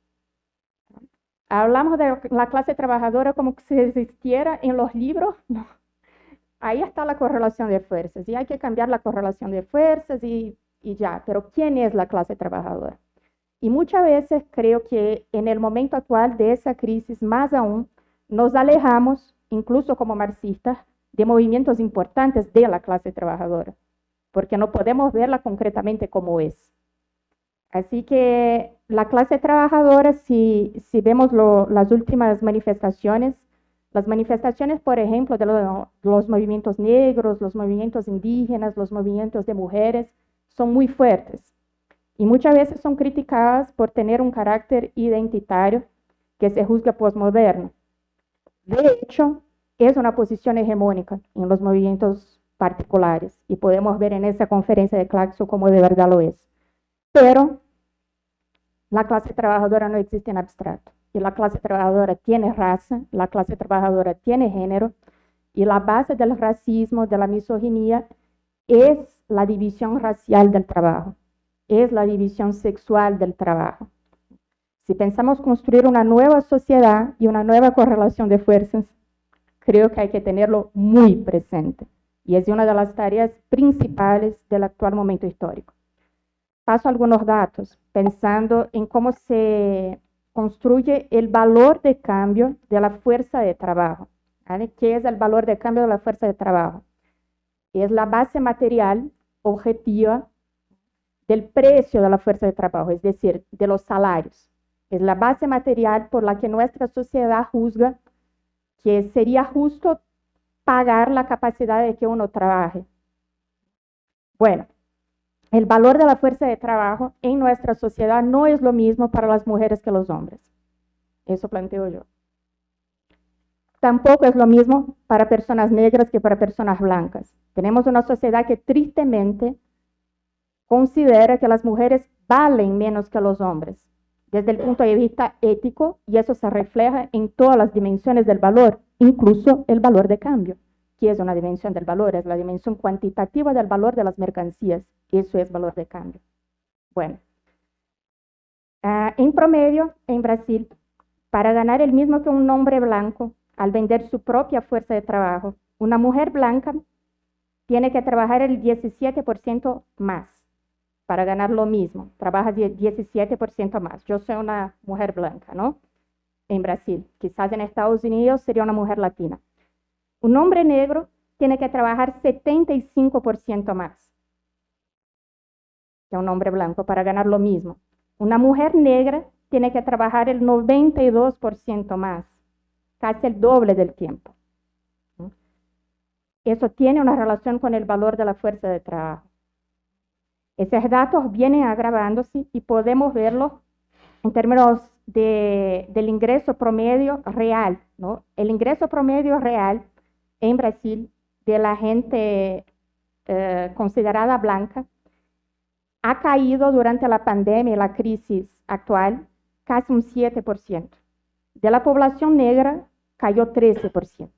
Hablamos de la clase trabajadora como si existiera en los libros. No. Ahí está la correlación de fuerzas y hay que cambiar la correlación de fuerzas y, y ya. Pero ¿quién es la clase trabajadora? Y muchas veces creo que en el momento actual de esa crisis, más aún, nos alejamos, incluso como marxistas, de movimientos importantes de la clase trabajadora porque no podemos verla concretamente como es. Así que la clase trabajadora, si, vemos las últimas manifestaciones, las manifestaciones, por ejemplo, de los movimientos negros, los movimientos indígenas, los movimientos de mujeres, son muy fuertes. y muchas veces son criticadas por tener un carácter identitario que se juzga posmoderno. De hecho, es una posición hegemónica en los movimientos particulares y podemos ver en esa conferencia de Claxo cómo de verdad lo es. Pero la clase trabajadora no existe en abstracto y la clase trabajadora tiene raza, la clase trabajadora tiene género y la base del racismo, de la misoginia, es la división racial del trabajo, es la división sexual del trabajo. Si pensamos construir una nueva sociedad y una nueva correlación de fuerzas, creo que hay que tenerlo muy presente y es una de las tareas principales del actual momento histórico. Paso algunos datos, pensando en cómo se construye el valor de cambio de la fuerza de trabajo. ¿Qué es el valor de cambio de la fuerza de trabajo? Es la base material objetiva del precio de la fuerza de trabajo, es decir, de los salarios. Es la base material por la que nuestra sociedad juzga que sería justo pagar la capacidad de que uno trabaje. Bueno, el valor de la fuerza de trabajo en nuestra sociedad no es lo mismo para las mujeres que los hombres. Eso planteo yo. Tampoco es lo mismo para personas negras que para personas blancas. Tenemos una sociedad que tristemente considera que las mujeres valen menos que los hombres desde el punto de vista ético y eso se refleja en todas las dimensiones del valor, incluso el valor de cambio. ¿Qué es una dimensión del valor? Es la dimensión cuantitativa del valor de las mercancías. Eso es valor de cambio. Bueno, ah, en promedio, en Brasil, para ganar el mismo que un hombre blanco, al vender su propia fuerza de trabajo, una mujer blanca tiene que trabajar el 17% más para ganar lo mismo, trabaja 17% más. Yo soy una mujer blanca, ¿no? En Brasil. Quizás en Estados Unidos sería una mujer latina. Un hombre negro tiene que trabajar 75% más un hombre blanco para ganar lo mismo. Una mujer negra tiene que trabajar el 92% más, casi el doble del tiempo. Eso tiene una relación con el valor de la fuerza de trabajo. Esos datos vienen agravándose y podemos verlo en términos del ingreso promedio real. ¿no? El ingreso promedio real en Brasil de la gente eh, considerada blanca ha caído durante la pandemia y la crisis actual casi un 7%. De la población negra cayó 13%.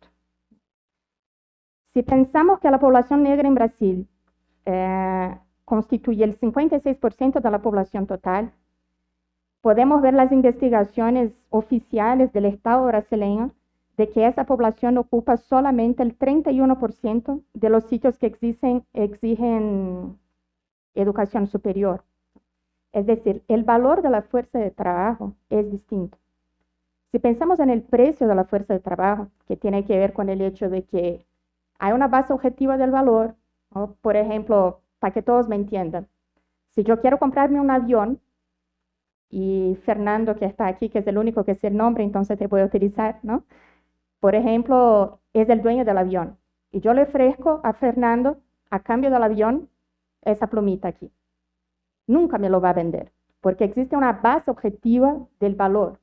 Si pensamos que la población negra en Brasil eh, constituye el 56% de la población total. Podemos ver las investigaciones oficiales del Estado brasileño de que esa población ocupa solamente el 31% de los sitios que exigen, exigen educación superior. Es decir, el valor de la fuerza de trabajo es distinto. Si pensamos en el precio de la fuerza de trabajo, que tiene que ver con el hecho de que hay una base objetiva del valor, por ejemplo, para que todos me entiendan. Si yo quiero comprarme un avión, y Fernando que está aquí, que es el único que es el nombre, entonces te voy a utilizar, ¿no? Por ejemplo, es el dueño del avión. Y yo le ofrezco a Fernando, a cambio del avión, esa plumita aquí. Nunca me lo va a vender, porque existe una base objetiva del valor.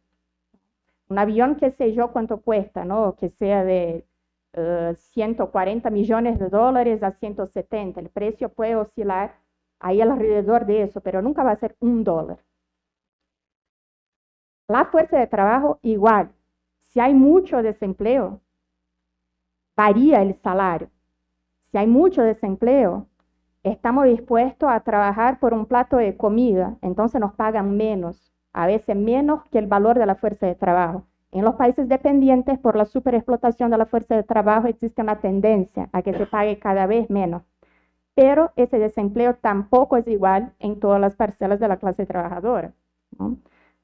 Un avión que sé yo cuánto cuesta, ¿no? Que sea de 140 eh, millones de dólares a 170. El precio puede oscilar ahí alrededor de eso, pero nunca va a ser un dólar. La fuerza de trabajo igual. Si hay mucho desempleo, varía el salario. Si hay mucho desempleo, estamos dispuestos a trabajar por un plato de comida, entonces nos pagan menos, a veces menos que el valor de la fuerza de trabajo. En los países dependientes por la superexplotación de la fuerza de trabajo existe una tendencia a que se pague cada vez menos. Pero ese desempleo tampoco es igual en todas las parcelas de la clase trabajadora.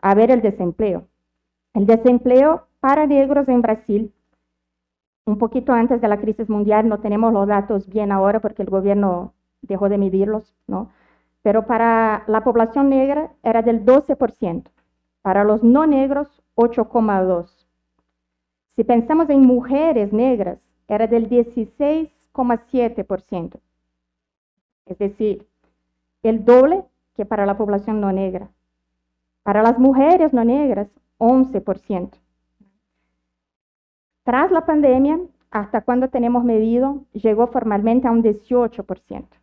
A ver el desempleo. El desempleo para negros en Brasil, un poquito antes de la crisis mundial, no tenemos los datos bien ahora porque el gobierno dejó de medirlos, ¿no? Pero para la población negra era del 12%. Para los no negros, 8,2. Si pensamos en mujeres negras, era del 16,7%. Es decir, el doble que para la población no negra. Para las mujeres no negras, 11%. Tras la pandemia, hasta cuando tenemos medido, llegó formalmente a un 18%.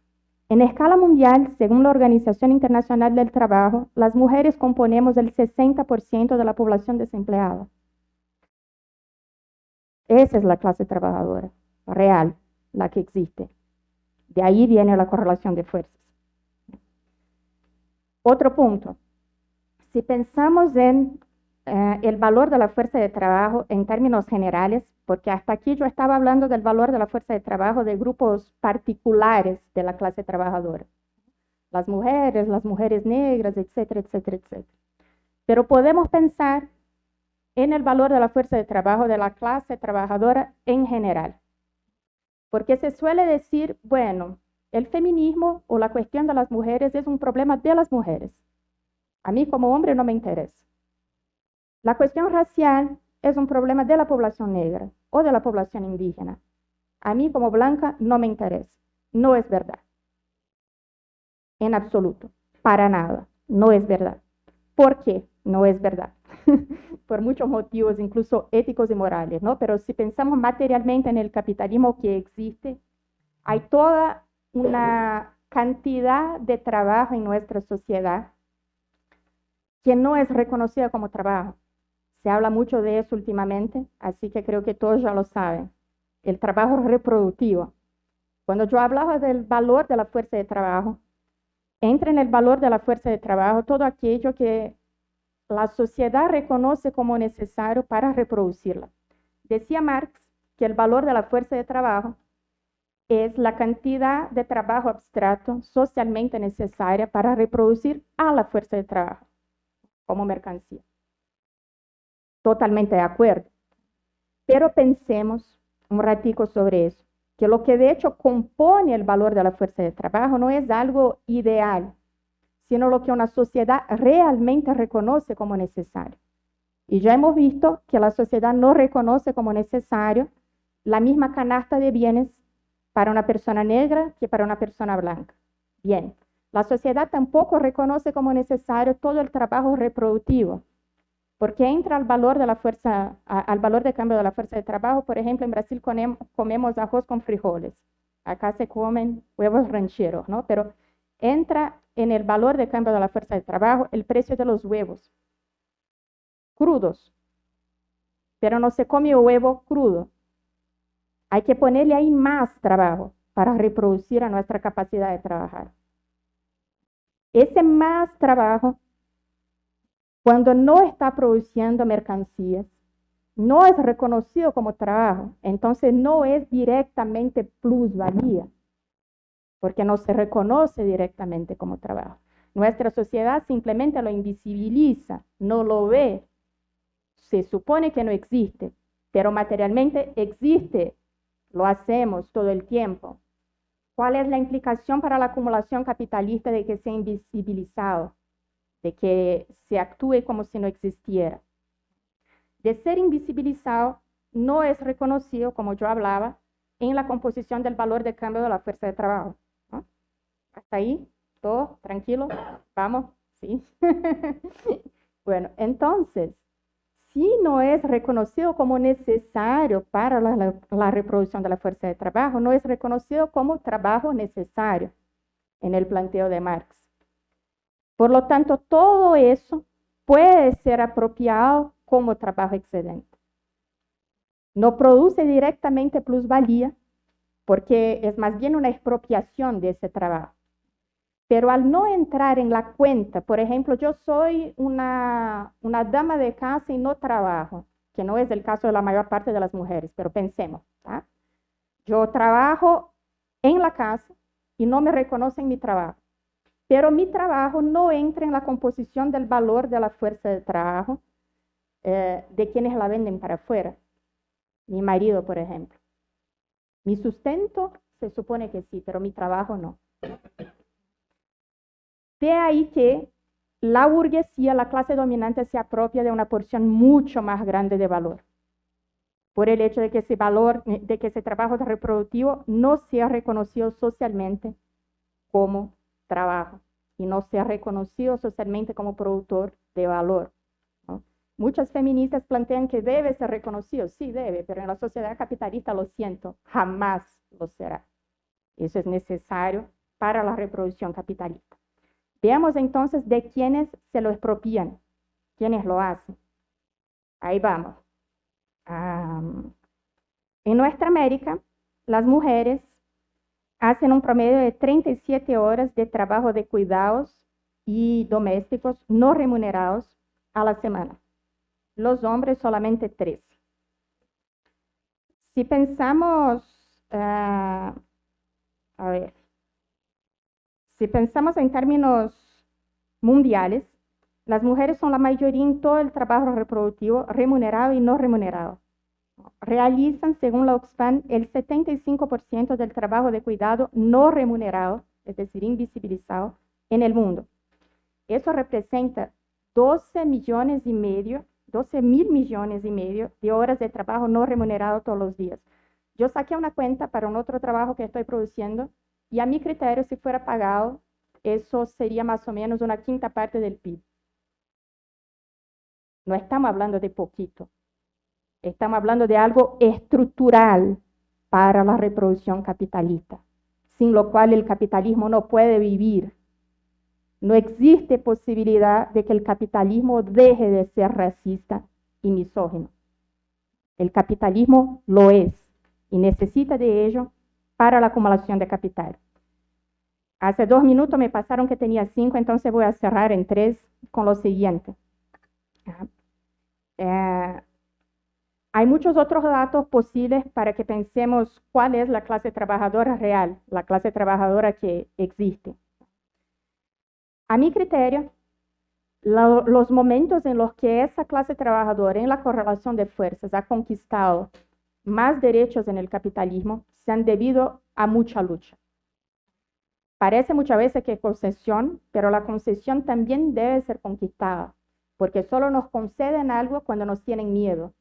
En escala mundial, según la Organización Internacional del Trabajo, las mujeres componemos el 60% de la población desempleada. Esa es la clase trabajadora real, la que existe. De ahí viene la correlación de fuerzas. Otro punto. Si pensamos en eh, el valor de la fuerza de trabajo en términos generales, porque hasta aquí yo estaba hablando del valor de la fuerza de trabajo de grupos particulares de la clase trabajadora. Las mujeres, las mujeres negras, etcétera, etcétera, etcétera. Pero podemos pensar en el valor de la fuerza de trabajo de la clase trabajadora en general. Porque se suele decir, bueno, el feminismo o la cuestión de las mujeres es un problema de las mujeres. A mí como hombre no me interesa. La cuestión racial es un problema de la población negra o de la población indígena. A mí como blanca no me interesa. No es verdad. En absoluto. Para nada. No es verdad. ¿Por qué? No es verdad. Por muchos motivos, incluso éticos y morales, ¿no? Pero si pensamos materialmente en el capitalismo que existe, hay toda una cantidad de trabajo en nuestra sociedad que no es reconocida como trabajo. Se habla mucho de eso últimamente, así que creo que todos ya lo saben. El trabajo reproductivo. Cuando yo hablaba del valor de la fuerza de trabajo, entra en el valor de la fuerza de trabajo todo aquello que la sociedad reconoce como necesario para reproducirla. Decía Marx que el valor de la fuerza de trabajo es la cantidad de trabajo abstracto socialmente necesaria para reproducir a la fuerza de trabajo como mercancía totalmente de acuerdo. Pero pensemos un ratico sobre eso, que lo que de hecho compone el valor de la fuerza de trabajo no es algo ideal, sino lo que una sociedad realmente reconoce como necesario. Y ya hemos visto que la sociedad no reconoce como necesario la misma canasta de bienes para una persona negra que para una persona blanca. Bien, la sociedad tampoco reconoce como necesario todo el trabajo reproductivo, porque entra al valor de la fuerza, al valor de cambio de la fuerza de trabajo. Por ejemplo, en Brasil comemos arroz con frijoles. Acá se comen huevos rancheros, ¿no? Pero entra en el valor de cambio de la fuerza de trabajo el precio de los huevos crudos. Pero no se come huevo crudo. Hay que ponerle ahí más trabajo para reproducir a nuestra capacidad de trabajar. Ese más trabajo cuando no está produciendo mercancías, no es reconocido como trabajo, entonces no es directamente plusvalía, porque no se reconoce directamente como trabajo. Nuestra sociedad simplemente lo invisibiliza, no lo ve, se supone que no existe, pero materialmente existe, lo hacemos todo el tiempo. ¿Cuál es la implicación para la acumulación capitalista de que sea invisibilizado? De que se actúe como si no existiera. De ser invisibilizado, no es reconocido, como yo hablaba, en la composición del valor de cambio de la fuerza de trabajo. Hasta ahí, todo tranquilo, vamos, sí. bueno, entonces, si no es reconocido como necesario para la, reproducción de la fuerza de trabajo, no es reconocido como trabajo necesario en el planteo de Marx. Por lo tanto, todo eso puede ser apropiado como trabajo excedente. No produce directamente plusvalía, porque es más bien una expropiación de ese trabajo. Pero al no entrar en la cuenta, por ejemplo, yo soy una, dama de casa y no trabajo, que no es el caso de la mayor parte de las mujeres, pero pensemos, yo trabajo en la casa y no me reconocen mi trabajo pero mi trabajo no entra en la composición del valor de la fuerza de trabajo eh, de quienes la venden para afuera. Mi marido, por ejemplo. Mi sustento se supone que sí, pero mi trabajo no. De ahí que la burguesía, la clase dominante, se apropia de una porción mucho más grande de valor. Por el hecho de que ese valor, de que ese trabajo reproductivo no sea reconocido socialmente como trabajo. y no ser reconocido socialmente como productor de valor. Muchas feministas plantean que debe ser reconocido, sí debe, pero en la sociedad capitalista, lo siento, jamás lo será. Eso es necesario para la reproducción capitalista. Veamos entonces de quiénes se lo expropian, quiénes lo hacen. Ahí vamos. en nuestra América, las mujeres hacen un promedio de 37 horas de trabajo de cuidados y domésticos no remunerados a la semana. Los hombres solamente 13. Si pensamos, ah, a ver, si pensamos en términos mundiales, las mujeres son la mayoría en todo el trabajo reproductivo remunerado y no remunerado. Realizan, según la Oxfam, el 75% del trabajo de cuidado no remunerado, es decir, invisibilizado, en el mundo. Eso representa 12 millones y medio, 12 mil millones y medio de horas de trabajo no remunerado todos los días. Yo saqué una cuenta para un otro trabajo que estoy produciendo y a mi criterio, si fuera pagado, eso sería más o menos una quinta parte del PIB. No estamos hablando de poquito. Estamos hablando de algo estructural para la reproducción capitalista, sin lo cual el capitalismo no puede vivir. No existe posibilidad de que el capitalismo deje de ser racista y misógino. El capitalismo lo es y necesita de ello para la acumulación de capital. Hace dos minutos me pasaron que tenía cinco, entonces voy a cerrar en tres con lo siguiente. Hay muchos otros datos posibles para que pensemos cuál es la clase trabajadora real, la clase trabajadora que existe. A mi criterio, los momentos en los que esa clase trabajadora en la correlación de fuerzas ha conquistado más derechos en el capitalismo se han debido a mucha lucha. Parece muchas veces que concesión, pero la concesión también debe ser conquistada, porque solo nos conceden algo cuando nos tienen miedo.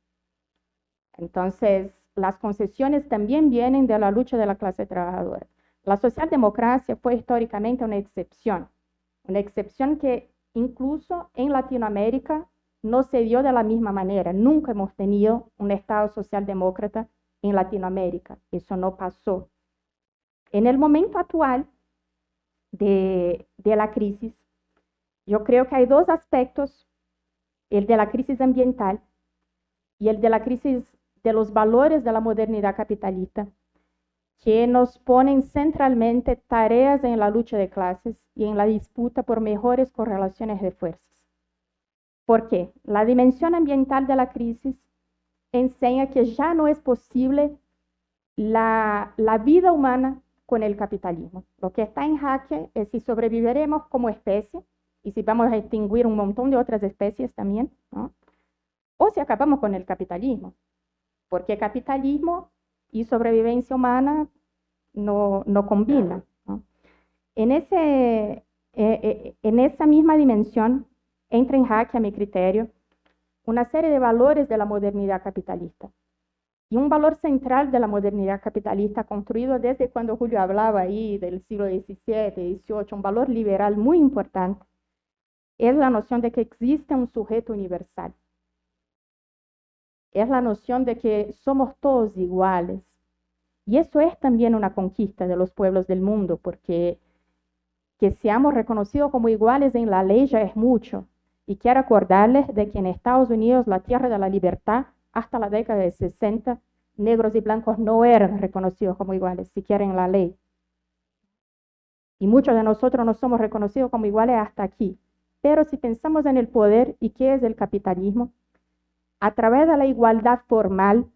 Entonces, las concesiones también vienen de la lucha de la clase trabajadora. La socialdemocracia fue históricamente una excepción, una excepción que incluso en Latinoamérica no se dio de la misma manera. Nunca hemos tenido un Estado socialdemócrata en Latinoamérica. Eso no pasó. En el momento actual de, la crisis, yo creo que hay dos aspectos, el de la crisis ambiental y el de la crisis de los valores de la modernidad capitalista, que nos ponen centralmente tareas en la lucha de clases y en la disputa por mejores correlaciones de fuerzas. ¿Por qué? La dimensión ambiental de la crisis enseña que ya no es posible la, vida humana con el capitalismo. Lo que está en jaque es si sobreviviremos como especie y si vamos a extinguir un montón de otras especies también, o si acabamos con el capitalismo, porque capitalismo y sobrevivencia humana no, no combinan. En, ese, eh, eh, en esa misma dimensión, entra en jaque, a mi criterio, una serie de valores de la modernidad capitalista. Y un valor central de la modernidad capitalista, construido desde cuando Julio hablaba ahí del siglo XVII, XVIII, un valor liberal muy importante, es la noción de que existe un sujeto universal. Es la noción de que somos todos iguales. Y eso es también una conquista de los pueblos del mundo, porque que seamos reconocidos como iguales en la ley ya es mucho, y quiero acordarles de que en Estados Unidos, la tierra de la libertad, hasta la década de 60, negros y blancos no eran reconocidos como iguales, siquiera en la ley. Y muchos de nosotros no somos reconocidos como iguales hasta aquí. Pero si pensamos en el poder y qué es el capitalismo, a través de la igualdad formal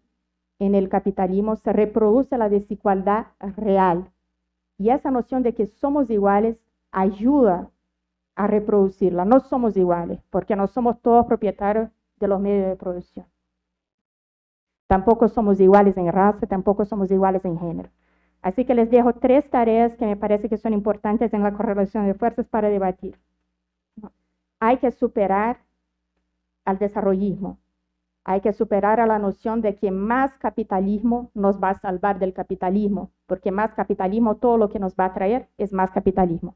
en el capitalismo se reproduce la desigualdad real. Y esa noción de que somos iguales ayuda a reproducirla. No somos iguales, porque no somos todos propietarios de los medios de producción. Tampoco somos iguales en raza, tampoco somos iguales en género. Así que les dejo tres tareas que me parece que son importantes en la correlación de fuerzas para debatir. Hay que superar al desarrollismo. Hay que superar a la noción de que más capitalismo nos va a salvar del capitalismo, porque más capitalismo todo lo que nos va a traer es más capitalismo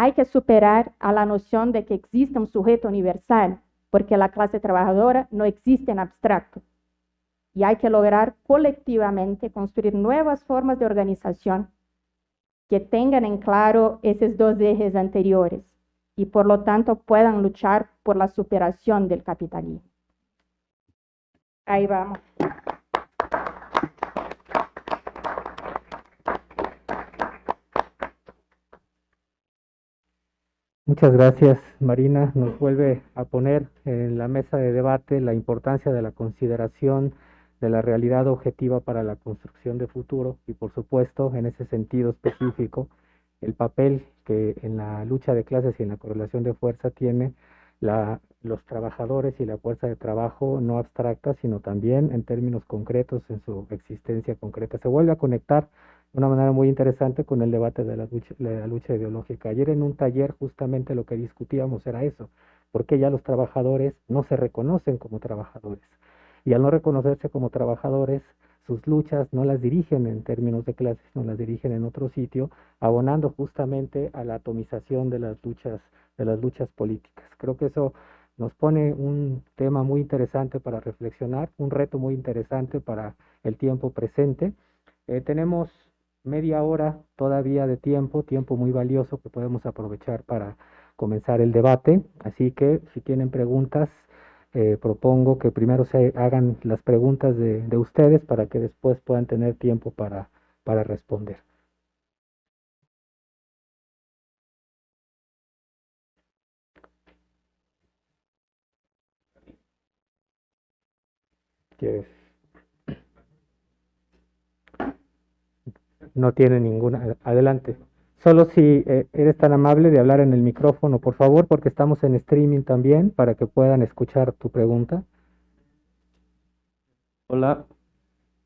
hay que superar a la noción de que existe un sujeto universal, porque la clase trabajadora no existe en abstracto. Y hay que lograr colectivamente construir nuevas formas de organización que tengan en claro esos dos ejes anteriores y por lo tanto puedan luchar por la superación del capitalismo. Ahí vamos. Muchas gracias, Marina. Nos vuelve a poner en la mesa de debate la importancia de la consideración de la realidad objetiva para la construcción de futuro y, por supuesto, en ese sentido específico, el papel que en la lucha de clases y en la correlación de fuerza tiene la, los trabajadores y la fuerza de trabajo no abstracta, sino también en términos concretos en su existencia concreta. Se vuelve a conectar de una manera muy interesante con el debate de la lucha, la lucha ideológica. Ayer en un taller justamente lo que discutíamos era eso, porque ya los trabajadores no se reconocen como trabajadores. Y al no reconocerse como trabajadores, sus luchas no las dirigen en términos de clases, no las dirigen en otro sitio, abonando justamente a la atomización de las luchas, de las luchas políticas. Creo que eso nos pone un tema muy interesante para reflexionar, un reto muy interesante para el tiempo presente. Eh, tenemos media hora todavía de tiempo, tiempo muy valioso que podemos aprovechar para comenzar el debate. Así que si tienen preguntas, eh, propongo que primero se hagan las preguntas de, de, ustedes para que después puedan tener tiempo para, para responder. ¿Quieres? No tiene ninguna. Adelante. Solo si eh, eres tan amable de hablar en el micrófono, por favor, porque estamos en streaming también para que puedan escuchar tu pregunta. Hola.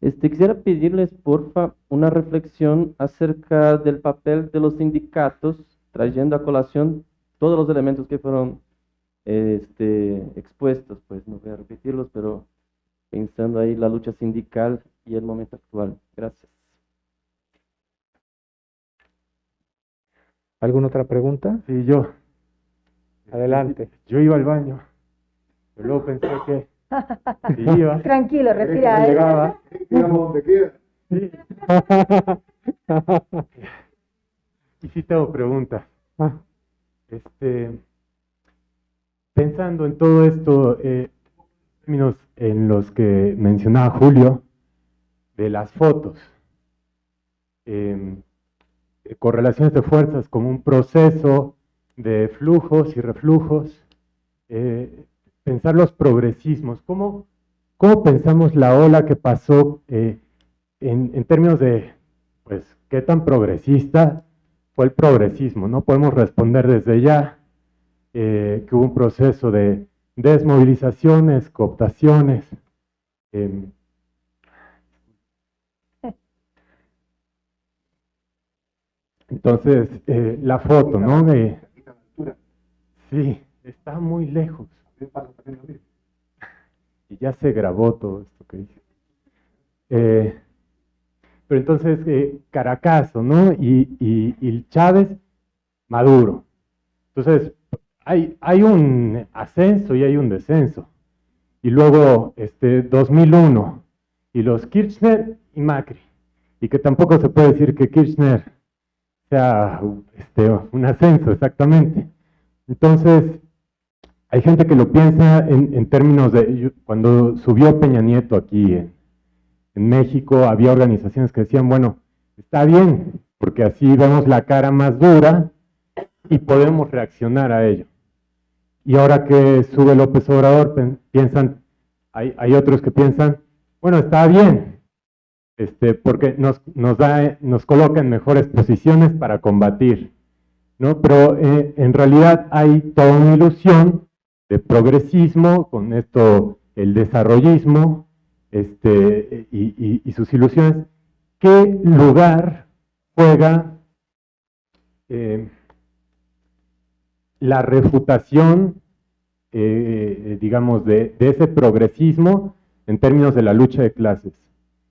Este, quisiera pedirles, porfa, una reflexión acerca del papel de los sindicatos, trayendo a colación todos los elementos que fueron este, expuestos, pues no voy a repetirlos, pero pensando ahí la lucha sindical y el momento actual. Gracias. ¿Alguna otra pregunta? Sí, yo. Adelante. Yo iba al baño. Pero luego pensé que si iba. Tranquilo, respira. ¿eh? Llegaba. Digamos donde quiera. Sí. y sí tengo preguntas. Ah, Este, pensando en todo esto, eh, términos en los que mencionaba Julio, de las fotos. Em, correlaciones de fuerzas como un proceso de flujos y reflujos, eh, pensar los progresismos, ¿cómo, cómo pensamos la ola que pasó eh, en, en, términos de, pues, qué tan progresista fue el progresismo? No podemos responder desde ya eh, que hubo un proceso de desmovilizaciones, cooptaciones, eh, Entonces, eh, la foto, ¿no? Sí, está muy lejos. Y ya se grabó todo esto que dice. Eh, pero entonces, eh, Caracazo, ¿no? Y, y, y, Chávez, Maduro. Entonces, hay, hay un ascenso y hay un descenso. Y luego, este, 2001, y los Kirchner y Macri. Y que tampoco se puede decir que Kirchner sea este, un ascenso, exactamente. Entonces, hay gente que lo piensa en, en términos de, cuando subió Peña Nieto aquí en, en, México, había organizaciones que decían, bueno, está bien, porque así vemos la cara más dura y podemos reaccionar a ello. Y ahora que sube López Obrador, piensan, hay, otros que piensan, bueno, está bien, este, porque nos, da, nos coloca en mejores posiciones para combatir. ¿no? Pero eh, en realidad hay toda una ilusión de progresismo, con esto el desarrollismo este, y sus ilusiones. ¿Qué lugar juega eh, la refutación, eh, digamos, de, ese progresismo en términos de la lucha de clases?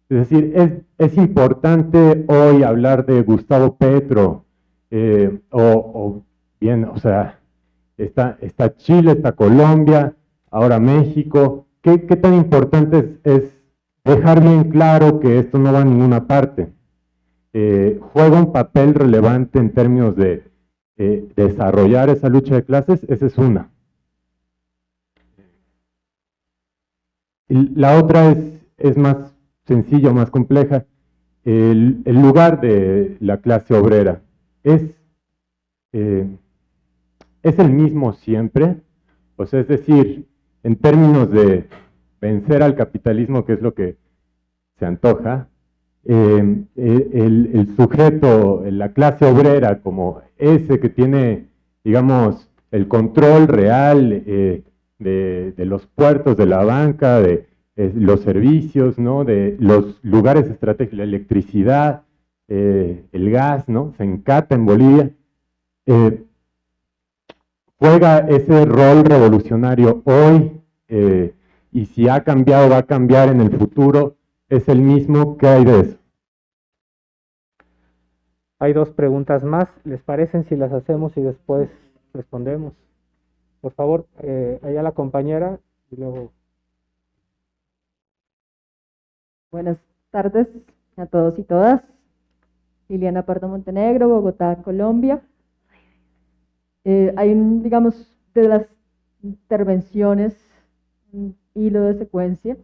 Es decir, es, importante hoy hablar de Gustavo Petro eh, o, bien, o sea, está, Chile, está Colombia, ahora México. ¿Qué, tan importante es, dejar bien claro que esto no va a ninguna parte? Eh, ¿Juega un papel relevante en términos de eh, desarrollar esa lucha de clases? Esa es una. La otra es, más sencilla, más compleja. El, lugar de la clase obrera es, eh, es el mismo siempre. O sea, es decir, en términos de vencer al capitalismo, que es lo que se antoja, eh, el, el, sujeto, la clase obrera, como ese que tiene, digamos, el control real eh, de, los puertos, de la banca, de eh, los servicios, ¿no? de los lugares estratégicos, la electricidad, eh, el gas, ¿no? se encata en Bolivia, eh, juega ese rol revolucionario hoy y si ha cambiado va a cambiar en el futuro, es el mismo, ¿qué hay de eso? Hay dos preguntas más, ¿les parecen si las hacemos y después respondemos? Por favor, eh, allá la compañera y luego. Buenas tardes a todos y todas. Liliana Pardo Montenegro, Bogotá, Colombia. Eh, hay un, digamos, de las intervenciones, un hilo de secuencia,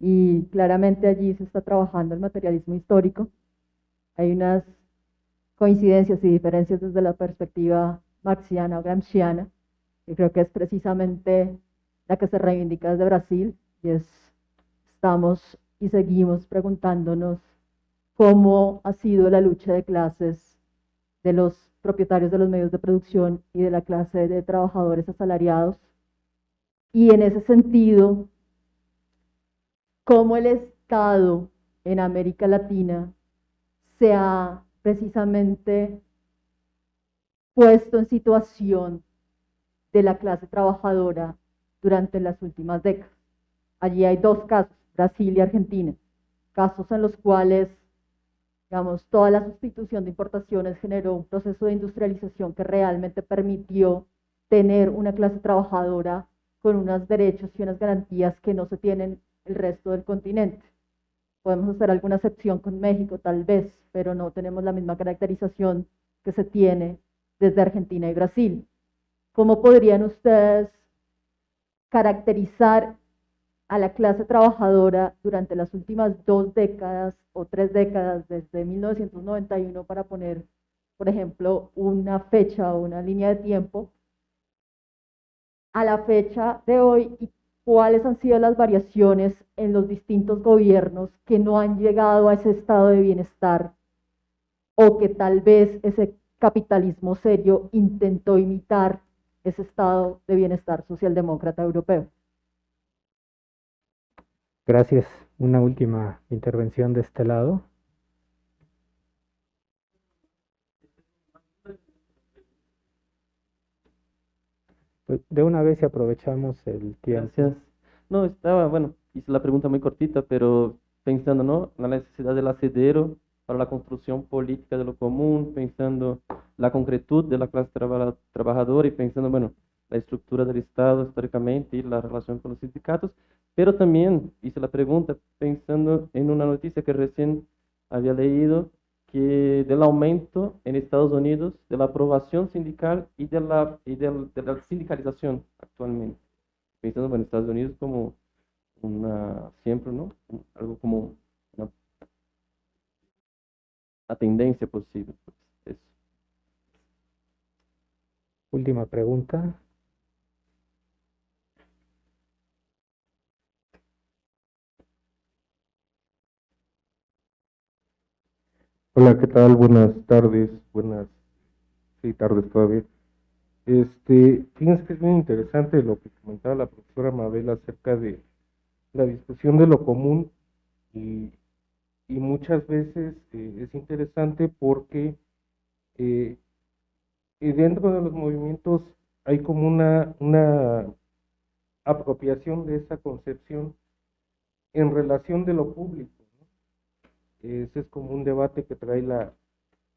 y claramente allí se está trabajando el materialismo histórico. Hay unas coincidencias y diferencias desde la perspectiva marxiana o gramsciana, y creo que es precisamente la que se reivindica desde Brasil, y es, estamos y seguimos preguntándonos cómo ha sido la lucha de clases de los propietarios de los medios de producción y de la clase de trabajadores asalariados. Y en ese sentido, cómo el Estado en América Latina se ha precisamente puesto en situación de la clase trabajadora durante las últimas décadas. Allí hay dos casos, Brasil y Argentina, casos en los cuales, digamos, toda la sustitución de importaciones generó un proceso de industrialización que realmente permitió tener una clase trabajadora con unos derechos y unas garantías que no se tienen el resto del continente. Podemos hacer alguna excepción con México, tal vez, pero no tenemos la misma caracterización que se tiene desde Argentina y Brasil. ¿Cómo podrían ustedes caracterizar a la clase trabajadora durante las últimas dos décadas o tres décadas, desde 1991, para poner, por ejemplo, una fecha o una línea de tiempo, a la fecha de hoy y cuáles han sido las variaciones en los distintos gobiernos que no han llegado a ese estado de bienestar o que tal vez ese capitalismo serio intentó imitar ese estado de bienestar socialdemócrata europeo. Gracias. Una última intervención de este lado. Pues de una vez y aprovechamos el tiempo. Gracias. No, estaba, bueno, hice la pregunta muy cortita, pero pensando, ¿no? La necesidad del asidero para la construcción política de lo común, pensando la concretud de la clase trabajadora y pensando, bueno, la estructura del Estado históricamente y la relación con los sindicatos, pero también hice la pregunta pensando en una noticia que recién había leído, del aumento en Estados Unidos de la aprobación sindical y de la, y de, la sindicalización actualmente. Pensando en Estados Unidos como una, siempre, ¿no? Algo como la tendencia posible. Pues, Última pregunta. Hola, ¿qué tal? Buenas tardes, buenas, sí, tardes todavía. Este, fíjense que es muy interesante lo que comentaba la profesora Mabel acerca de la discusión de lo común y y muchas veces eh, es interesante porque eh, dentro de los movimientos hay como una, una apropiación de esa concepción en relación de lo público. Ese es como un debate que trae la,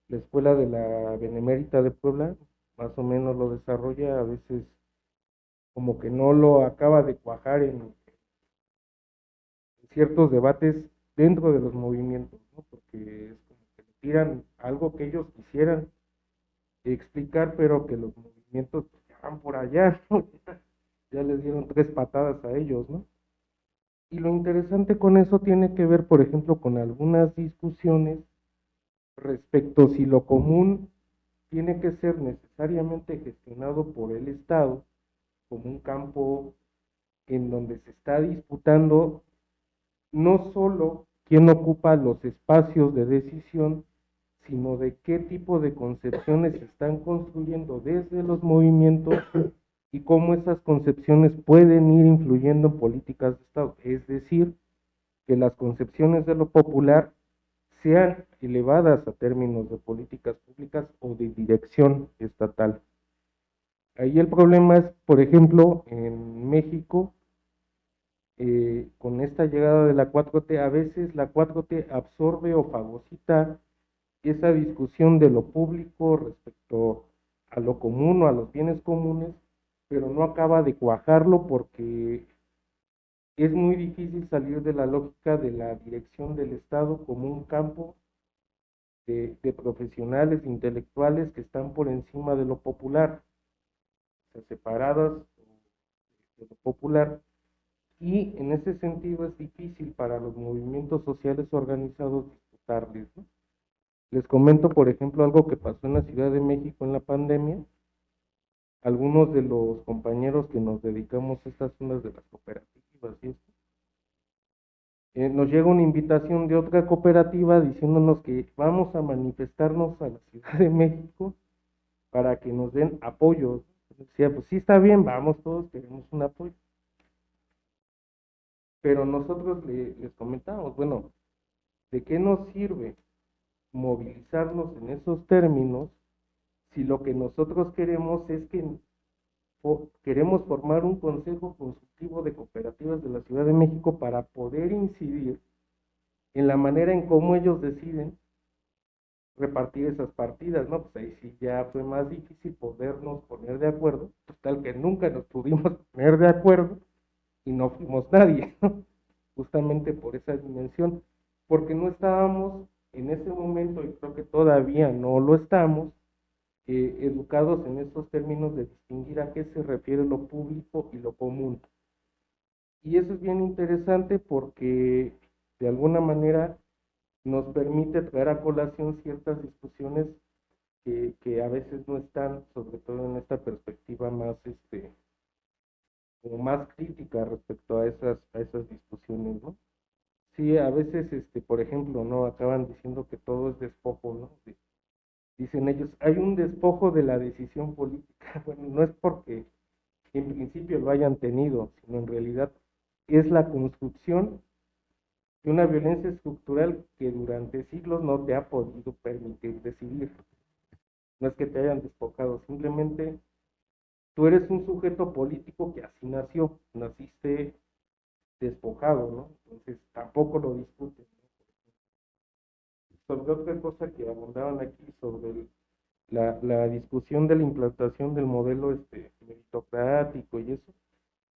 la Escuela de la Benemérita de Puebla, más o menos lo desarrolla, a veces como que no lo acaba de cuajar en, ciertos debates dentro de los movimientos, ¿no? porque es como que tiran algo que ellos quisieran explicar, pero que los movimientos pues, van por allá, ¿no? ya les dieron tres patadas a ellos, ¿no? Y lo interesante con eso tiene que ver, por ejemplo, con algunas discusiones respecto si lo común tiene que ser necesariamente gestionado por el Estado como un campo en donde se está disputando no solo quién ocupa los espacios de decisión, sino de qué tipo de concepciones se están construyendo desde los movimientos y cómo esas concepciones pueden ir influyendo en políticas de Estado. Es decir, que las concepciones de lo popular sean elevadas a términos de políticas públicas o de dirección estatal. Ahí el problema es, por ejemplo, en México, eh, con esta llegada de la 4T, a veces la 4T absorbe o fagocita esa discusión de lo público respecto a lo común o a los bienes comunes, pero no acaba de cuajarlo porque es muy difícil salir de la lógica de la dirección del Estado como un campo de, profesionales intelectuales que están por encima de lo popular, o sea, separadas de lo popular. Y en ese sentido es difícil para los movimientos sociales organizados disputarles. Les comento, por ejemplo, algo que pasó en la Ciudad de México en la pandemia. Algunos de los compañeros que nos dedicamos a estas zonas de las cooperativas y eh, nos llega una invitación de otra cooperativa diciéndonos que vamos a manifestarnos a la Ciudad de México para que nos den apoyo. Decía, pues sí está bien, vamos todos, queremos un apoyo. Pero nosotros le, les comentamos, bueno, ¿de qué nos sirve movilizarnos en esos términos si lo que nosotros queremos es que queremos formar un consejo consultivo de cooperativas de la Ciudad de México para poder incidir en la manera en cómo ellos deciden repartir esas partidas, ¿no? Pues ahí sí ya fue más difícil podernos poner de acuerdo, tal que nunca nos pudimos poner de acuerdo y no fuimos nadie, ¿no? Justamente por esa dimensión, porque no estábamos en ese momento, y creo que todavía no lo estamos, eh, educados en estos términos de distinguir a qué se refiere lo público y lo común. Y eso es bien interesante porque de alguna manera nos permite traer a colación ciertas discusiones que, a veces no están, sobre todo en esta perspectiva más, este, como más crítica respecto a esas, a esas discusiones, ¿no? Sí, a veces, este, por ejemplo, no acaban diciendo que todo es despojo, ¿no? Dicen ellos, hay un despojo de la decisión política. Bueno, no es porque en principio lo hayan tenido, sino en realidad es la construcción de una violencia estructural que durante siglos no te ha podido permitir decidir. No es que te hayan despojado, simplemente tú eres un sujeto político que así nació, naciste despojado, ¿no? Entonces tampoco lo discuten. Sobre otra cosa que abundaban aquí, sobre el, la, la, discusión de la implantación del modelo este, meritocrático y eso,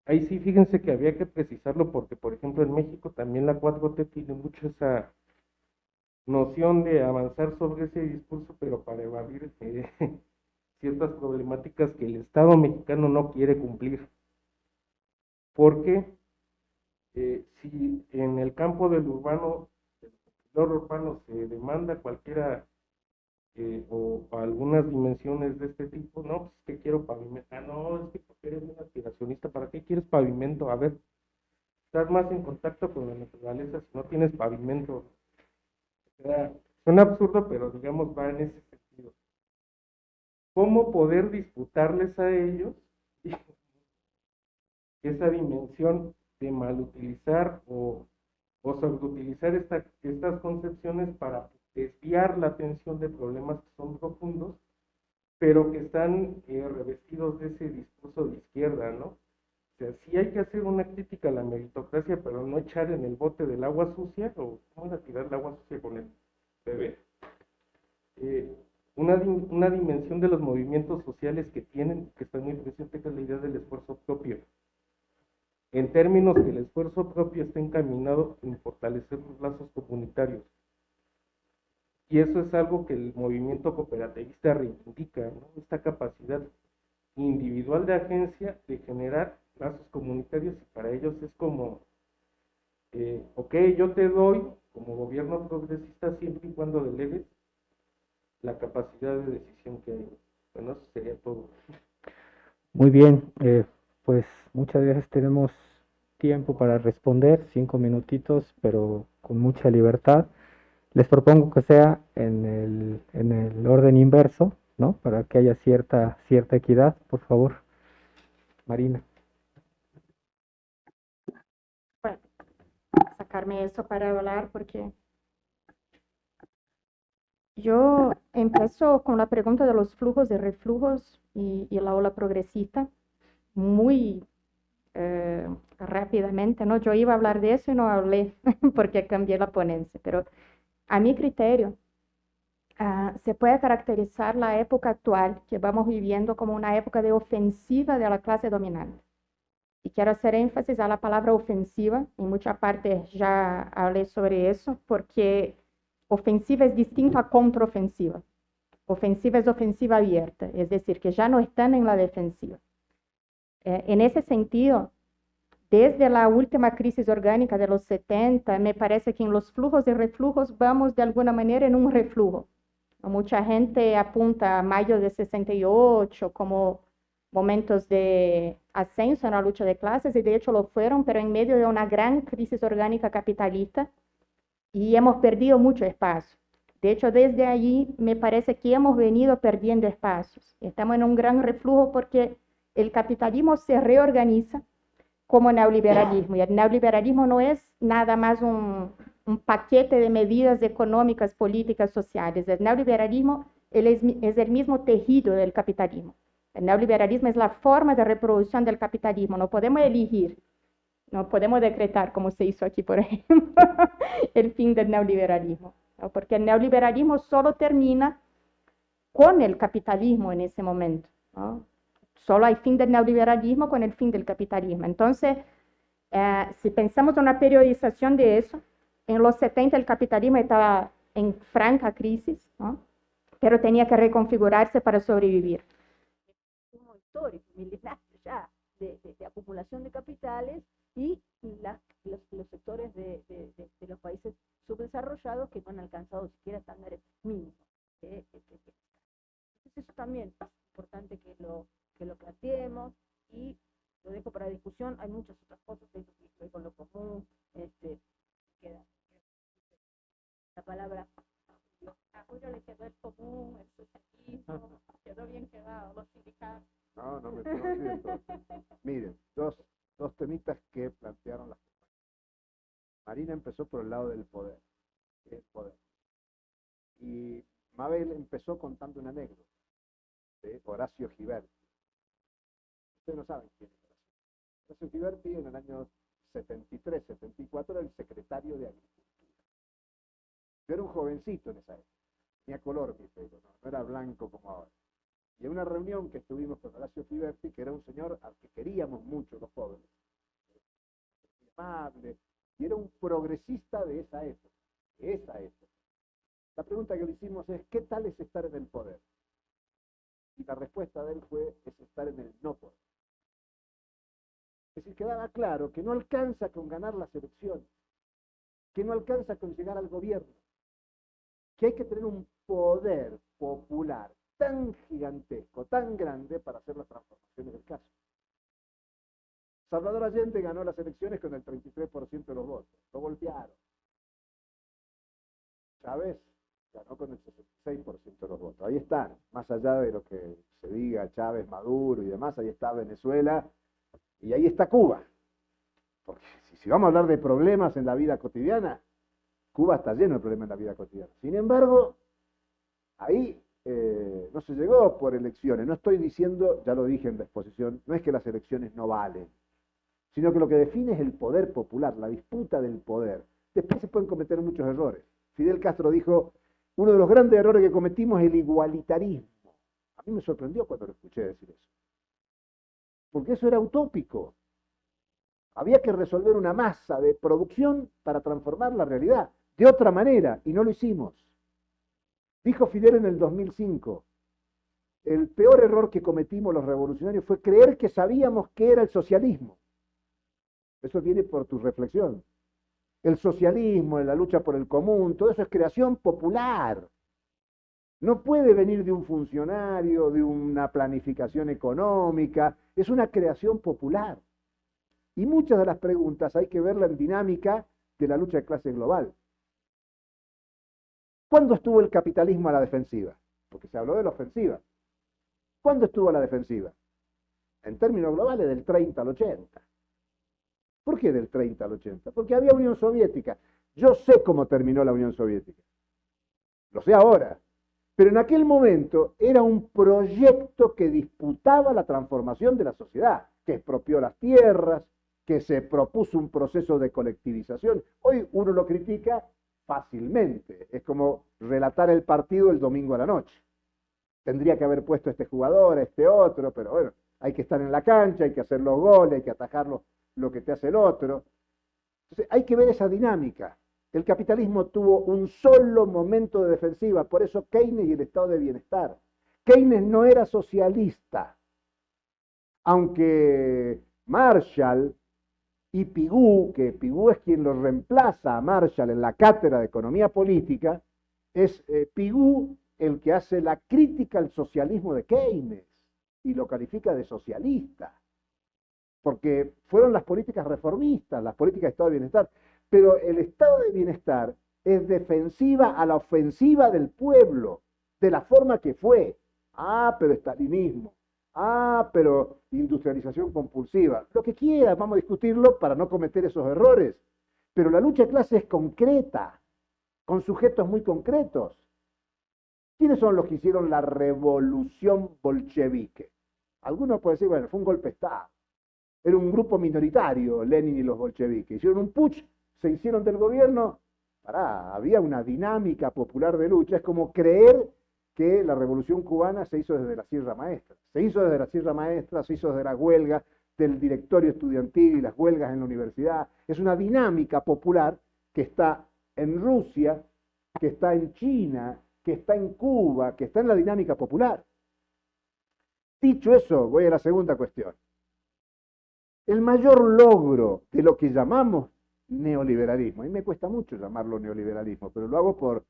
ahí sí fíjense que había que precisarlo porque, por ejemplo, en México también la 4T tiene mucho esa noción de avanzar sobre ese discurso, pero para evadir eh, ciertas problemáticas que el Estado mexicano no quiere cumplir. Porque eh, si en el campo del urbano, del urbano se demanda cualquiera eh, o, o, algunas dimensiones de este tipo, no, pues que quiero pavimento, ah, no, es que porque eres un aspiracionista, ¿para qué quieres pavimento? A ver, estás más en contacto con la naturaleza si no tienes pavimento. O sea, suena absurdo, pero digamos va en ese sentido. ¿Cómo poder disputarles a ellos esa dimensión de malutilizar o, o sobreutilizar esta, estas concepciones para desviar la atención de problemas que son profundos, pero que están eh, revestidos de ese discurso de izquierda, ¿no? O sea, sí hay que hacer una crítica a la meritocracia, pero no echar en el bote del agua sucia, o cómo era tirar el agua sucia con el bebé. Eh, una, una dimensión de los movimientos sociales que tienen, que está muy presente, que es la idea del esfuerzo propio. En términos que el esfuerzo propio está encaminado en fortalecer los lazos comunitarios. Y eso es algo que el movimiento cooperativista reivindica, ¿no? esta capacidad individual de agencia de generar lazos comunitarios y para ellos es como, eh, ok, yo te doy como gobierno progresista siempre y cuando delegues la capacidad de decisión que hay. Bueno, eso sería todo. Muy bien, eh, pues muchas gracias. Tenemos tiempo para responder, cinco minutitos, pero con mucha libertad. Les propongo que sea en el, en el orden inverso, ¿no? Para que haya cierta, cierta equidad, por favor. Marina. Bueno, sacarme eso para hablar porque yo empiezo con la pregunta de los flujos y reflujos y, y la ola progresista muy eh, rápidamente, ¿no? Yo iba a hablar de eso y no hablé porque cambié la ponencia, pero a mi criterio uh, se puede caracterizar la época actual que vamos viviendo como una época de ofensiva de la clase dominante. Y quiero hacer énfasis a la palabra ofensiva, en mucha parte ya hablé sobre eso, porque ofensiva es distinto a contraofensiva. Ofensiva es ofensiva abierta, es decir, que ya no están en la defensiva. Eh, en ese sentido, desde la última crisis orgánica de los 70, me parece que en los flujos y reflujos vamos de alguna manera en un reflujo. Mucha gente apunta a mayo de 68 como momentos de ascenso en la lucha de clases y de hecho lo fueron, pero en medio de una gran crisis orgánica capitalista y hemos perdido mucho espacio. De hecho, desde allí me parece que hemos venido perdiendo espacios. Estamos en un gran reflujo porque el capitalismo se reorganiza como neoliberalismo y el neoliberalismo no es nada más un, paquete de medidas económicas, políticas, sociales. El neoliberalismo es, el mismo tejido del capitalismo. El neoliberalismo es la forma de reproducción del capitalismo. No podemos elegir no podemos decretar, como se hizo aquí, por ejemplo, el fin del neoliberalismo, porque el neoliberalismo solo termina con el capitalismo en ese momento. ¿no? Solo hay fin del neoliberalismo con el fin del capitalismo. Entonces, eh, si pensamos en una periodización de eso, en los 70 el capitalismo estaba en franca crisis, ¿no? pero tenía que reconfigurarse para sobrevivir. Histórico, ya, de, de, de acumulación de capitales y la, los, los, sectores de, de, los países subdesarrollados que no han alcanzado siquiera estándares mínimos. Entonces eso también es importante que lo, que lo planteemos y lo dejo para discusión. Hay muchas otras cosas que estoy con lo común. Este, queda, la palabra a Julio le quedó el común, el socialismo, quedó bien quedado, los sindicatos. No, no me siento. Miren, dos dos temitas que plantearon las. Marina empezó por el lado del poder, el poder. Y Mabel empezó contando una anécdota de Horacio Giberti. Ustedes no saben quién es Horacio. Horacio Giberti en el año 73, 74 era el secretario de Agricultura. Yo era un jovencito en esa época. Tenía color mi no era blanco como ahora. Y en una reunión que estuvimos con Horacio Fiberti, que era un señor al que queríamos mucho los jóvenes, amable, y era un progresista de esa época, de esa época. La pregunta que le hicimos es, ¿qué tal es estar en el poder? Y la respuesta de él fue, es estar en el no poder. Es decir, quedaba claro que no alcanza con ganar las elecciones, que no alcanza con llegar al gobierno, que hay que tener un poder popular tan gigantesco, tan grande para hacer las transformaciones del caso. Salvador Allende ganó las elecciones con el 33% de los votos, lo golpearon. Chávez ganó con el 66% de los votos. Ahí están, más allá de lo que se diga Chávez, Maduro y demás, ahí está Venezuela y ahí está Cuba. Porque si vamos a hablar de problemas en la vida cotidiana, Cuba está lleno de problemas en la vida cotidiana. Sin embargo, ahí eh, no se llegó por elecciones. No estoy diciendo, ya lo dije en la exposición, no es que las elecciones no valen, sino que lo que define es el poder popular, la disputa del poder. Después se pueden cometer muchos errores. Fidel Castro dijo uno de los grandes errores que cometimos es el igualitarismo. A mí me sorprendió cuando lo escuché decir eso. Porque eso era utópico. Había que resolver una masa de producción para transformar la realidad de otra manera y no lo hicimos. Dijo Fidel en el 2005, el peor error que cometimos los revolucionarios fue creer que sabíamos qué era el socialismo. Eso viene por tu reflexión. El socialismo, la lucha por el común, todo eso es creación popular. No puede venir de un funcionario, de una planificación económica, es una creación popular. Y muchas de las preguntas hay que verla en dinámica de la lucha de clase global. ¿Cuándo estuvo el capitalismo a la defensiva? Porque se habló de la ofensiva. ¿Cuándo estuvo a la defensiva? En términos globales, del 30 al 80. ¿Por qué del 30 al 80? Porque había Unión Soviética. Yo sé cómo terminó la Unión Soviética. Lo sé ahora. Pero en aquel momento era un proyecto que disputaba la transformación de la sociedad, que expropió las tierras, que se propuso un proceso de colectivización. Hoy uno lo critica fácilmente. Es como relatar el partido el domingo a la noche. Tendría que haber puesto este jugador, este otro, pero bueno, hay que estar en la cancha, hay que hacer los goles, hay que atajar lo, que te hace el otro. Entonces, hay que ver esa dinámica. El capitalismo tuvo un solo momento de defensiva, por eso Keynes y el estado de bienestar. Keynes no era socialista, aunque Marshall y Pigou, que Pigou es quien lo reemplaza a Marshall en la cátedra de economía política, es eh, Pigou el que hace la crítica al socialismo de Keynes y lo califica de socialista, porque fueron las políticas reformistas, las políticas de Estado de Bienestar, pero el Estado de Bienestar es defensiva a la ofensiva del pueblo, de la forma que fue. Ah, pero estalinismo. Ah, pero industrialización compulsiva. Lo que quiera, vamos a discutirlo para no cometer esos errores. Pero la lucha de clase es concreta, con sujetos muy concretos. ¿Quiénes son los que hicieron la revolución bolchevique? Algunos pueden decir, bueno, fue un golpe de Estado. Era un grupo minoritario, Lenin y los bolcheviques. Hicieron un putsch, se hicieron del gobierno. Pará, había una dinámica popular de lucha. Es como creer que la revolución cubana se hizo desde la Sierra Maestra. Se hizo desde la Sierra Maestra, se hizo desde la huelga del directorio estudiantil y las huelgas en la universidad. Es una dinámica popular que está en Rusia, que está en China, que está en Cuba, que está en la dinámica popular. Dicho eso, voy a la segunda cuestión. El mayor logro de lo que llamamos neoliberalismo, a mí me cuesta mucho llamarlo neoliberalismo, pero lo hago por,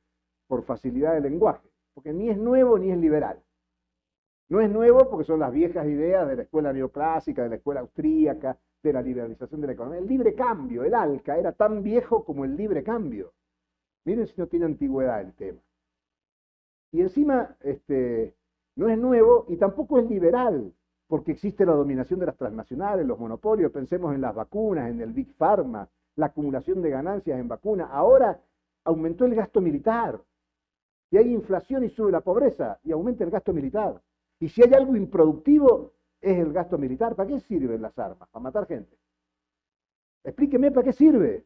por facilidad de lenguaje porque ni es nuevo ni es liberal. No es nuevo porque son las viejas ideas de la escuela neoclásica, de la escuela austríaca, de la liberalización de la economía. El libre cambio, el ALCA, era tan viejo como el libre cambio. Miren si no tiene antigüedad el tema. Y encima, este, no es nuevo y tampoco es liberal, porque existe la dominación de las transnacionales, los monopolios. Pensemos en las vacunas, en el Big Pharma, la acumulación de ganancias en vacunas. Ahora aumentó el gasto militar. Y hay inflación y sube la pobreza y aumenta el gasto militar. Y si hay algo improductivo, es el gasto militar. ¿Para qué sirven las armas? Para matar gente. Explíqueme para qué sirve.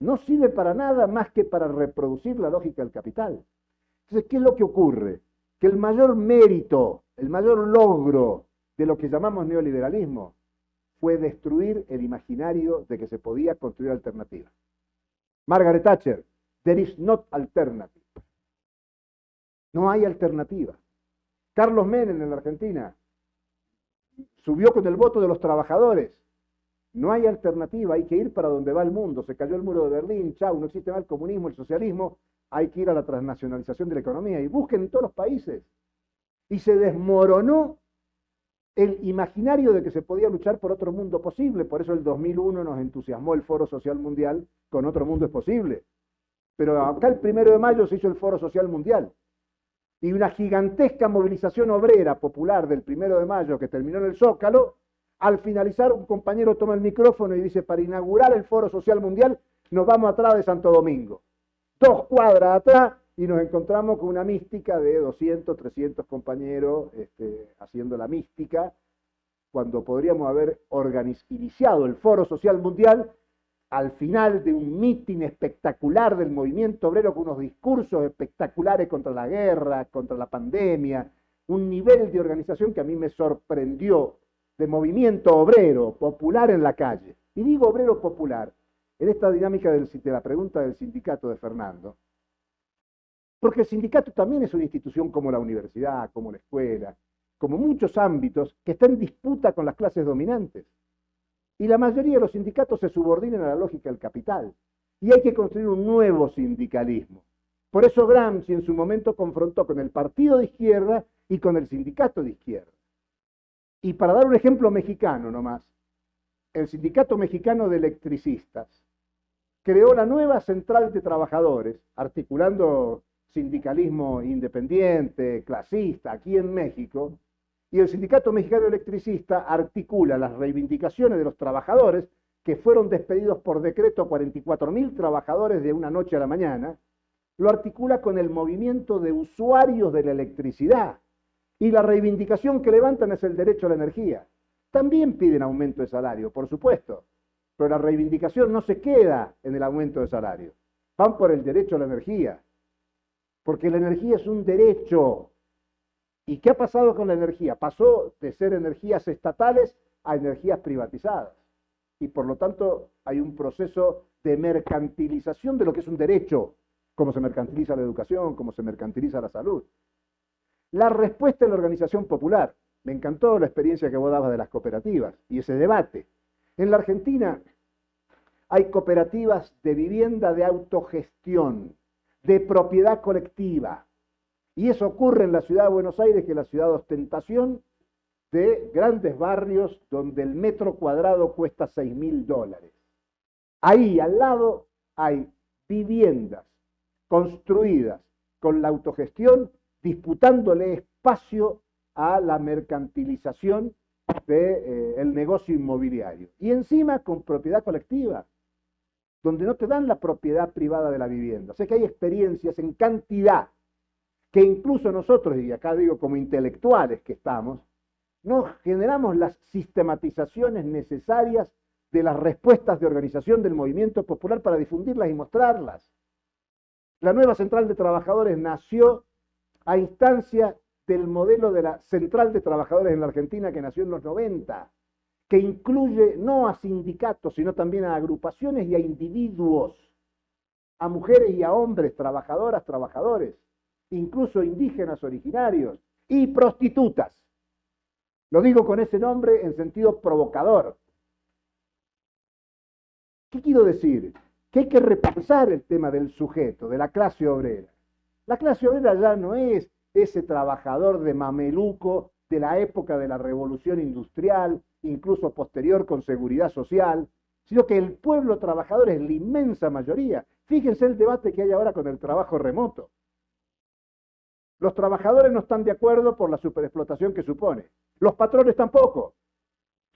No sirve para nada más que para reproducir la lógica del capital. Entonces, ¿qué es lo que ocurre? Que el mayor mérito, el mayor logro de lo que llamamos neoliberalismo fue destruir el imaginario de que se podía construir alternativas. Margaret Thatcher, There is not alternative. No hay alternativa. Carlos Menem en la Argentina subió con el voto de los trabajadores. No hay alternativa, hay que ir para donde va el mundo. Se cayó el muro de Berlín, chau, no existe más el comunismo, el socialismo, hay que ir a la transnacionalización de la economía. Y busquen en todos los países. Y se desmoronó el imaginario de que se podía luchar por otro mundo posible. Por eso el 2001 nos entusiasmó el Foro Social Mundial con otro mundo es posible. Pero acá el primero de mayo se hizo el Foro Social Mundial. Y una gigantesca movilización obrera popular del primero de mayo que terminó en el Zócalo, al finalizar un compañero toma el micrófono y dice, para inaugurar el Foro Social Mundial nos vamos atrás de Santo Domingo. Dos cuadras atrás y nos encontramos con una mística de 200, 300 compañeros este, haciendo la mística, cuando podríamos haber iniciado el Foro Social Mundial al final de un mitin espectacular del movimiento obrero con unos discursos espectaculares contra la guerra, contra la pandemia, un nivel de organización que a mí me sorprendió de movimiento obrero, popular en la calle. Y digo obrero popular, en esta dinámica de la pregunta del sindicato de Fernando, porque el sindicato también es una institución como la universidad, como la escuela, como muchos ámbitos que está en disputa con las clases dominantes. Y la mayoría de los sindicatos se subordinan a la lógica del capital. Y hay que construir un nuevo sindicalismo. Por eso Gramsci en su momento confrontó con el partido de izquierda y con el sindicato de izquierda. Y para dar un ejemplo mexicano nomás, el Sindicato Mexicano de Electricistas creó la nueva central de trabajadores, articulando sindicalismo independiente, clasista, aquí en México, y el Sindicato Mexicano Electricista articula las reivindicaciones de los trabajadores que fueron despedidos por decreto 44.000 trabajadores de una noche a la mañana, lo articula con el movimiento de usuarios de la electricidad. Y la reivindicación que levantan es el derecho a la energía. También piden aumento de salario, por supuesto, pero la reivindicación no se queda en el aumento de salario. Van por el derecho a la energía, porque la energía es un derecho, ¿Y qué ha pasado con la energía? Pasó de ser energías estatales a energías privatizadas. Y por lo tanto hay un proceso de mercantilización de lo que es un derecho, como se mercantiliza la educación, como se mercantiliza la salud. La respuesta de la organización popular. Me encantó la experiencia que vos dabas de las cooperativas y ese debate. En la Argentina hay cooperativas de vivienda de autogestión, de propiedad colectiva, y eso ocurre en la ciudad de Buenos Aires, que es la ciudad de ostentación de grandes barrios donde el metro cuadrado cuesta 6 mil dólares. Ahí al lado hay viviendas construidas con la autogestión, disputándole espacio a la mercantilización del eh, negocio inmobiliario. Y encima con propiedad colectiva, donde no te dan la propiedad privada de la vivienda. O sea que hay experiencias en cantidad que incluso nosotros, y acá digo como intelectuales que estamos, no generamos las sistematizaciones necesarias de las respuestas de organización del movimiento popular para difundirlas y mostrarlas. La nueva Central de Trabajadores nació a instancia del modelo de la Central de Trabajadores en la Argentina que nació en los 90, que incluye no a sindicatos, sino también a agrupaciones y a individuos, a mujeres y a hombres, trabajadoras, trabajadores incluso indígenas originarios, y prostitutas. Lo digo con ese nombre en sentido provocador. ¿Qué quiero decir? Que hay que repensar el tema del sujeto, de la clase obrera. La clase obrera ya no es ese trabajador de mameluco de la época de la revolución industrial, incluso posterior con seguridad social, sino que el pueblo trabajador es la inmensa mayoría. Fíjense el debate que hay ahora con el trabajo remoto. Los trabajadores no están de acuerdo por la superexplotación que supone. Los patrones tampoco.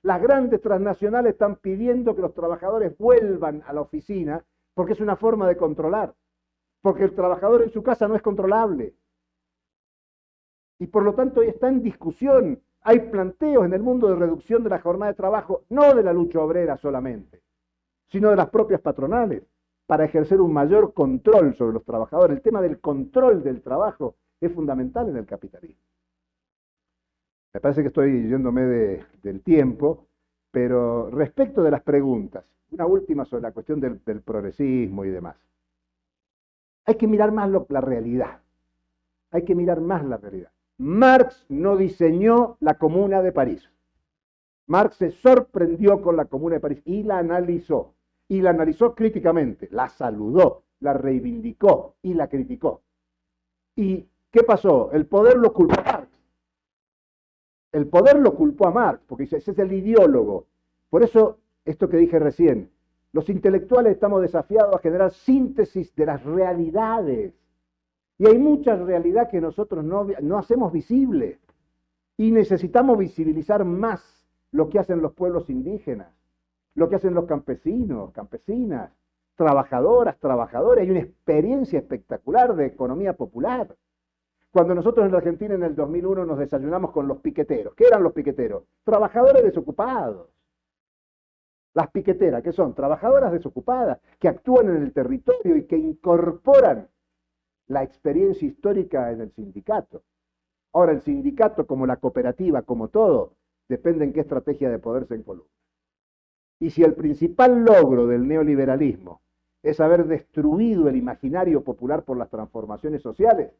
Las grandes transnacionales están pidiendo que los trabajadores vuelvan a la oficina porque es una forma de controlar. Porque el trabajador en su casa no es controlable. Y por lo tanto está en discusión. Hay planteos en el mundo de reducción de la jornada de trabajo, no de la lucha obrera solamente, sino de las propias patronales, para ejercer un mayor control sobre los trabajadores. El tema del control del trabajo es fundamental en el capitalismo. Me parece que estoy yéndome del tiempo, pero respecto de las preguntas, una última sobre la cuestión del, progresismo y demás. Hay que mirar más la realidad. Hay que mirar más la realidad. Marx no diseñó la Comuna de París. Marx se sorprendió con la Comuna de París y la analizó. Y la analizó críticamente, la saludó, la reivindicó y la criticó. Y ¿Qué pasó? El poder lo culpó a Marx. El poder lo culpó a Marx, porque ese es el ideólogo. Por eso, esto que dije recién, los intelectuales estamos desafiados a generar síntesis de las realidades. Y hay mucha realidad que nosotros no, hacemos visible. Y necesitamos visibilizar más lo que hacen los pueblos indígenas, lo que hacen los campesinos, campesinas, trabajadoras, trabajadores. Hay una experiencia espectacular de economía popular. Cuando nosotros en la Argentina en el 2001 nos desayunamos con los piqueteros. ¿Qué eran los piqueteros? Trabajadores desocupados. Las piqueteras, que son trabajadoras desocupadas, que actúan en el territorio y que incorporan la experiencia histórica en el sindicato. Ahora, el sindicato, como la cooperativa, como todo, depende en qué estrategia de poder se encolumna. Y si el principal logro del neoliberalismo es haber destruido el imaginario popular por las transformaciones sociales,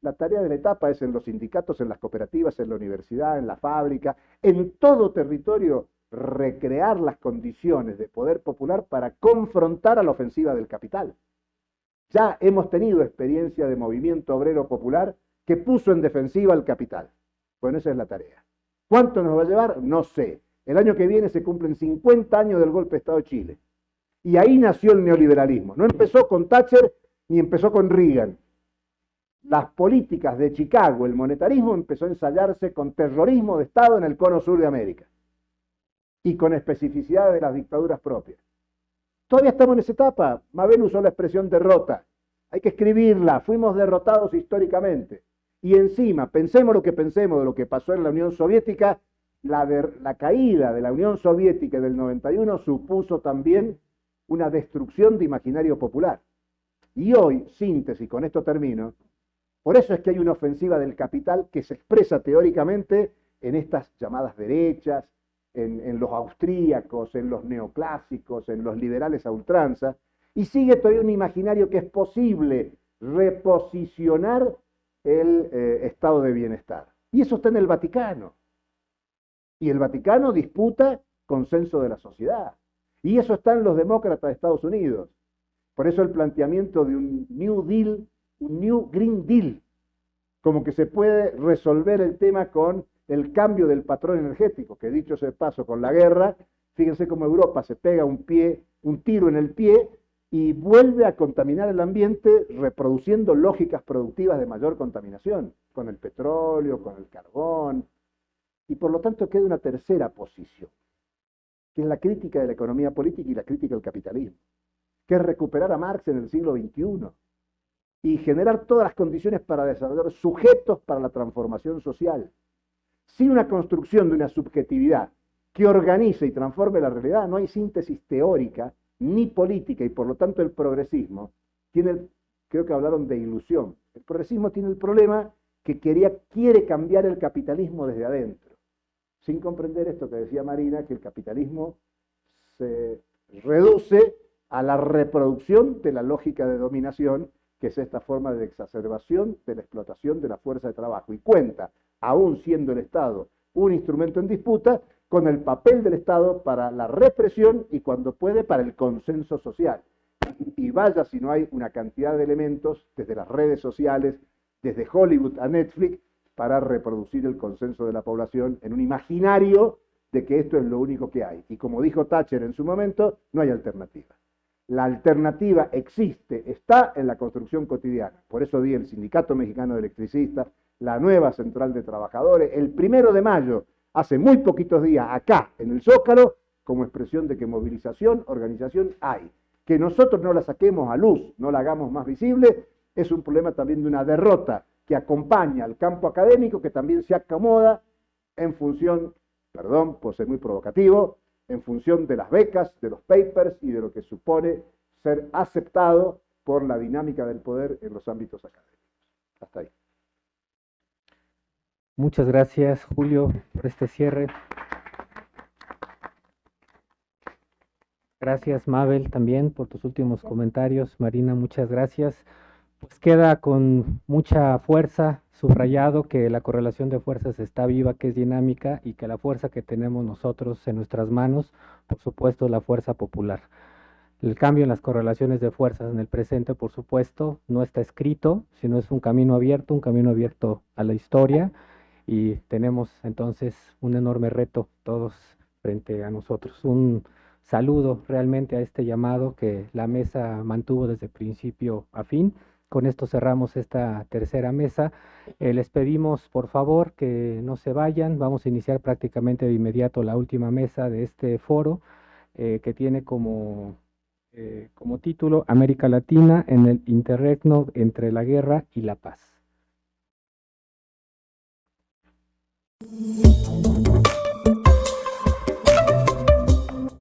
la tarea de la etapa es en los sindicatos, en las cooperativas, en la universidad, en la fábrica, en todo territorio, recrear las condiciones de poder popular para confrontar a la ofensiva del capital. Ya hemos tenido experiencia de movimiento obrero popular que puso en defensiva al capital. Bueno, esa es la tarea. ¿Cuánto nos va a llevar? No sé. El año que viene se cumplen 50 años del golpe de Estado de Chile. Y ahí nació el neoliberalismo. No empezó con Thatcher ni empezó con Reagan las políticas de Chicago, el monetarismo empezó a ensayarse con terrorismo de Estado en el cono sur de América y con especificidad de las dictaduras propias. Todavía estamos en esa etapa. Mabel usó la expresión derrota. Hay que escribirla. Fuimos derrotados históricamente. Y encima, pensemos lo que pensemos de lo que pasó en la Unión Soviética, la, la caída de la Unión Soviética del 91 supuso también una destrucción de imaginario popular. Y hoy, síntesis, con esto termino, por eso es que hay una ofensiva del capital que se expresa teóricamente en estas llamadas derechas, en, los austríacos, en los neoclásicos, en los liberales a ultranza, y sigue todavía un imaginario que es posible reposicionar el eh, estado de bienestar. Y eso está en el Vaticano. Y el Vaticano disputa consenso de la sociedad. Y eso está en los demócratas de Estados Unidos. Por eso el planteamiento de un New Deal un New Green Deal, como que se puede resolver el tema con el cambio del patrón energético, que dicho sea paso, con la guerra, fíjense cómo Europa se pega un pie, un tiro en el pie y vuelve a contaminar el ambiente reproduciendo lógicas productivas de mayor contaminación, con el petróleo, con el carbón, y por lo tanto queda una tercera posición, que es la crítica de la economía política y la crítica del capitalismo, que es recuperar a Marx en el siglo XXI, y generar todas las condiciones para desarrollar sujetos para la transformación social. Sin una construcción de una subjetividad que organice y transforme la realidad, no hay síntesis teórica ni política y por lo tanto el progresismo tiene, creo que hablaron de ilusión, el progresismo tiene el problema que quería, quiere cambiar el capitalismo desde adentro, sin comprender esto que decía Marina, que el capitalismo se reduce a la reproducción de la lógica de dominación que es esta forma de exacerbación de la explotación de la fuerza de trabajo. Y cuenta, aún siendo el Estado un instrumento en disputa, con el papel del Estado para la represión y cuando puede para el consenso social. Y vaya si no hay una cantidad de elementos, desde las redes sociales, desde Hollywood a Netflix, para reproducir el consenso de la población en un imaginario de que esto es lo único que hay. Y como dijo Thatcher en su momento, no hay alternativa. La alternativa existe, está en la construcción cotidiana. Por eso di el Sindicato Mexicano de Electricistas, la nueva Central de Trabajadores, el primero de mayo, hace muy poquitos días, acá en el Zócalo, como expresión de que movilización, organización hay. Que nosotros no la saquemos a luz, no la hagamos más visible, es un problema también de una derrota que acompaña al campo académico, que también se acomoda en función, perdón por ser muy provocativo, en función de las becas, de los papers y de lo que supone ser aceptado por la dinámica del poder en los ámbitos académicos. Hasta ahí. Muchas gracias, Julio, por este cierre. Gracias, Mabel, también por tus últimos comentarios. Marina, muchas gracias. Pues queda con mucha fuerza subrayado que la correlación de fuerzas está viva, que es dinámica y que la fuerza que tenemos nosotros en nuestras manos, por supuesto, es la fuerza popular. El cambio en las correlaciones de fuerzas en el presente, por supuesto, no está escrito, sino es un camino abierto, un camino abierto a la historia y tenemos entonces un enorme reto todos frente a nosotros. Un saludo realmente a este llamado que la mesa mantuvo desde principio a fin. Con esto cerramos esta tercera mesa. Eh, les pedimos, por favor, que no se vayan. Vamos a iniciar prácticamente de inmediato la última mesa de este foro, eh, que tiene como, eh, como título América Latina en el interregno entre la guerra y la paz. Thank you.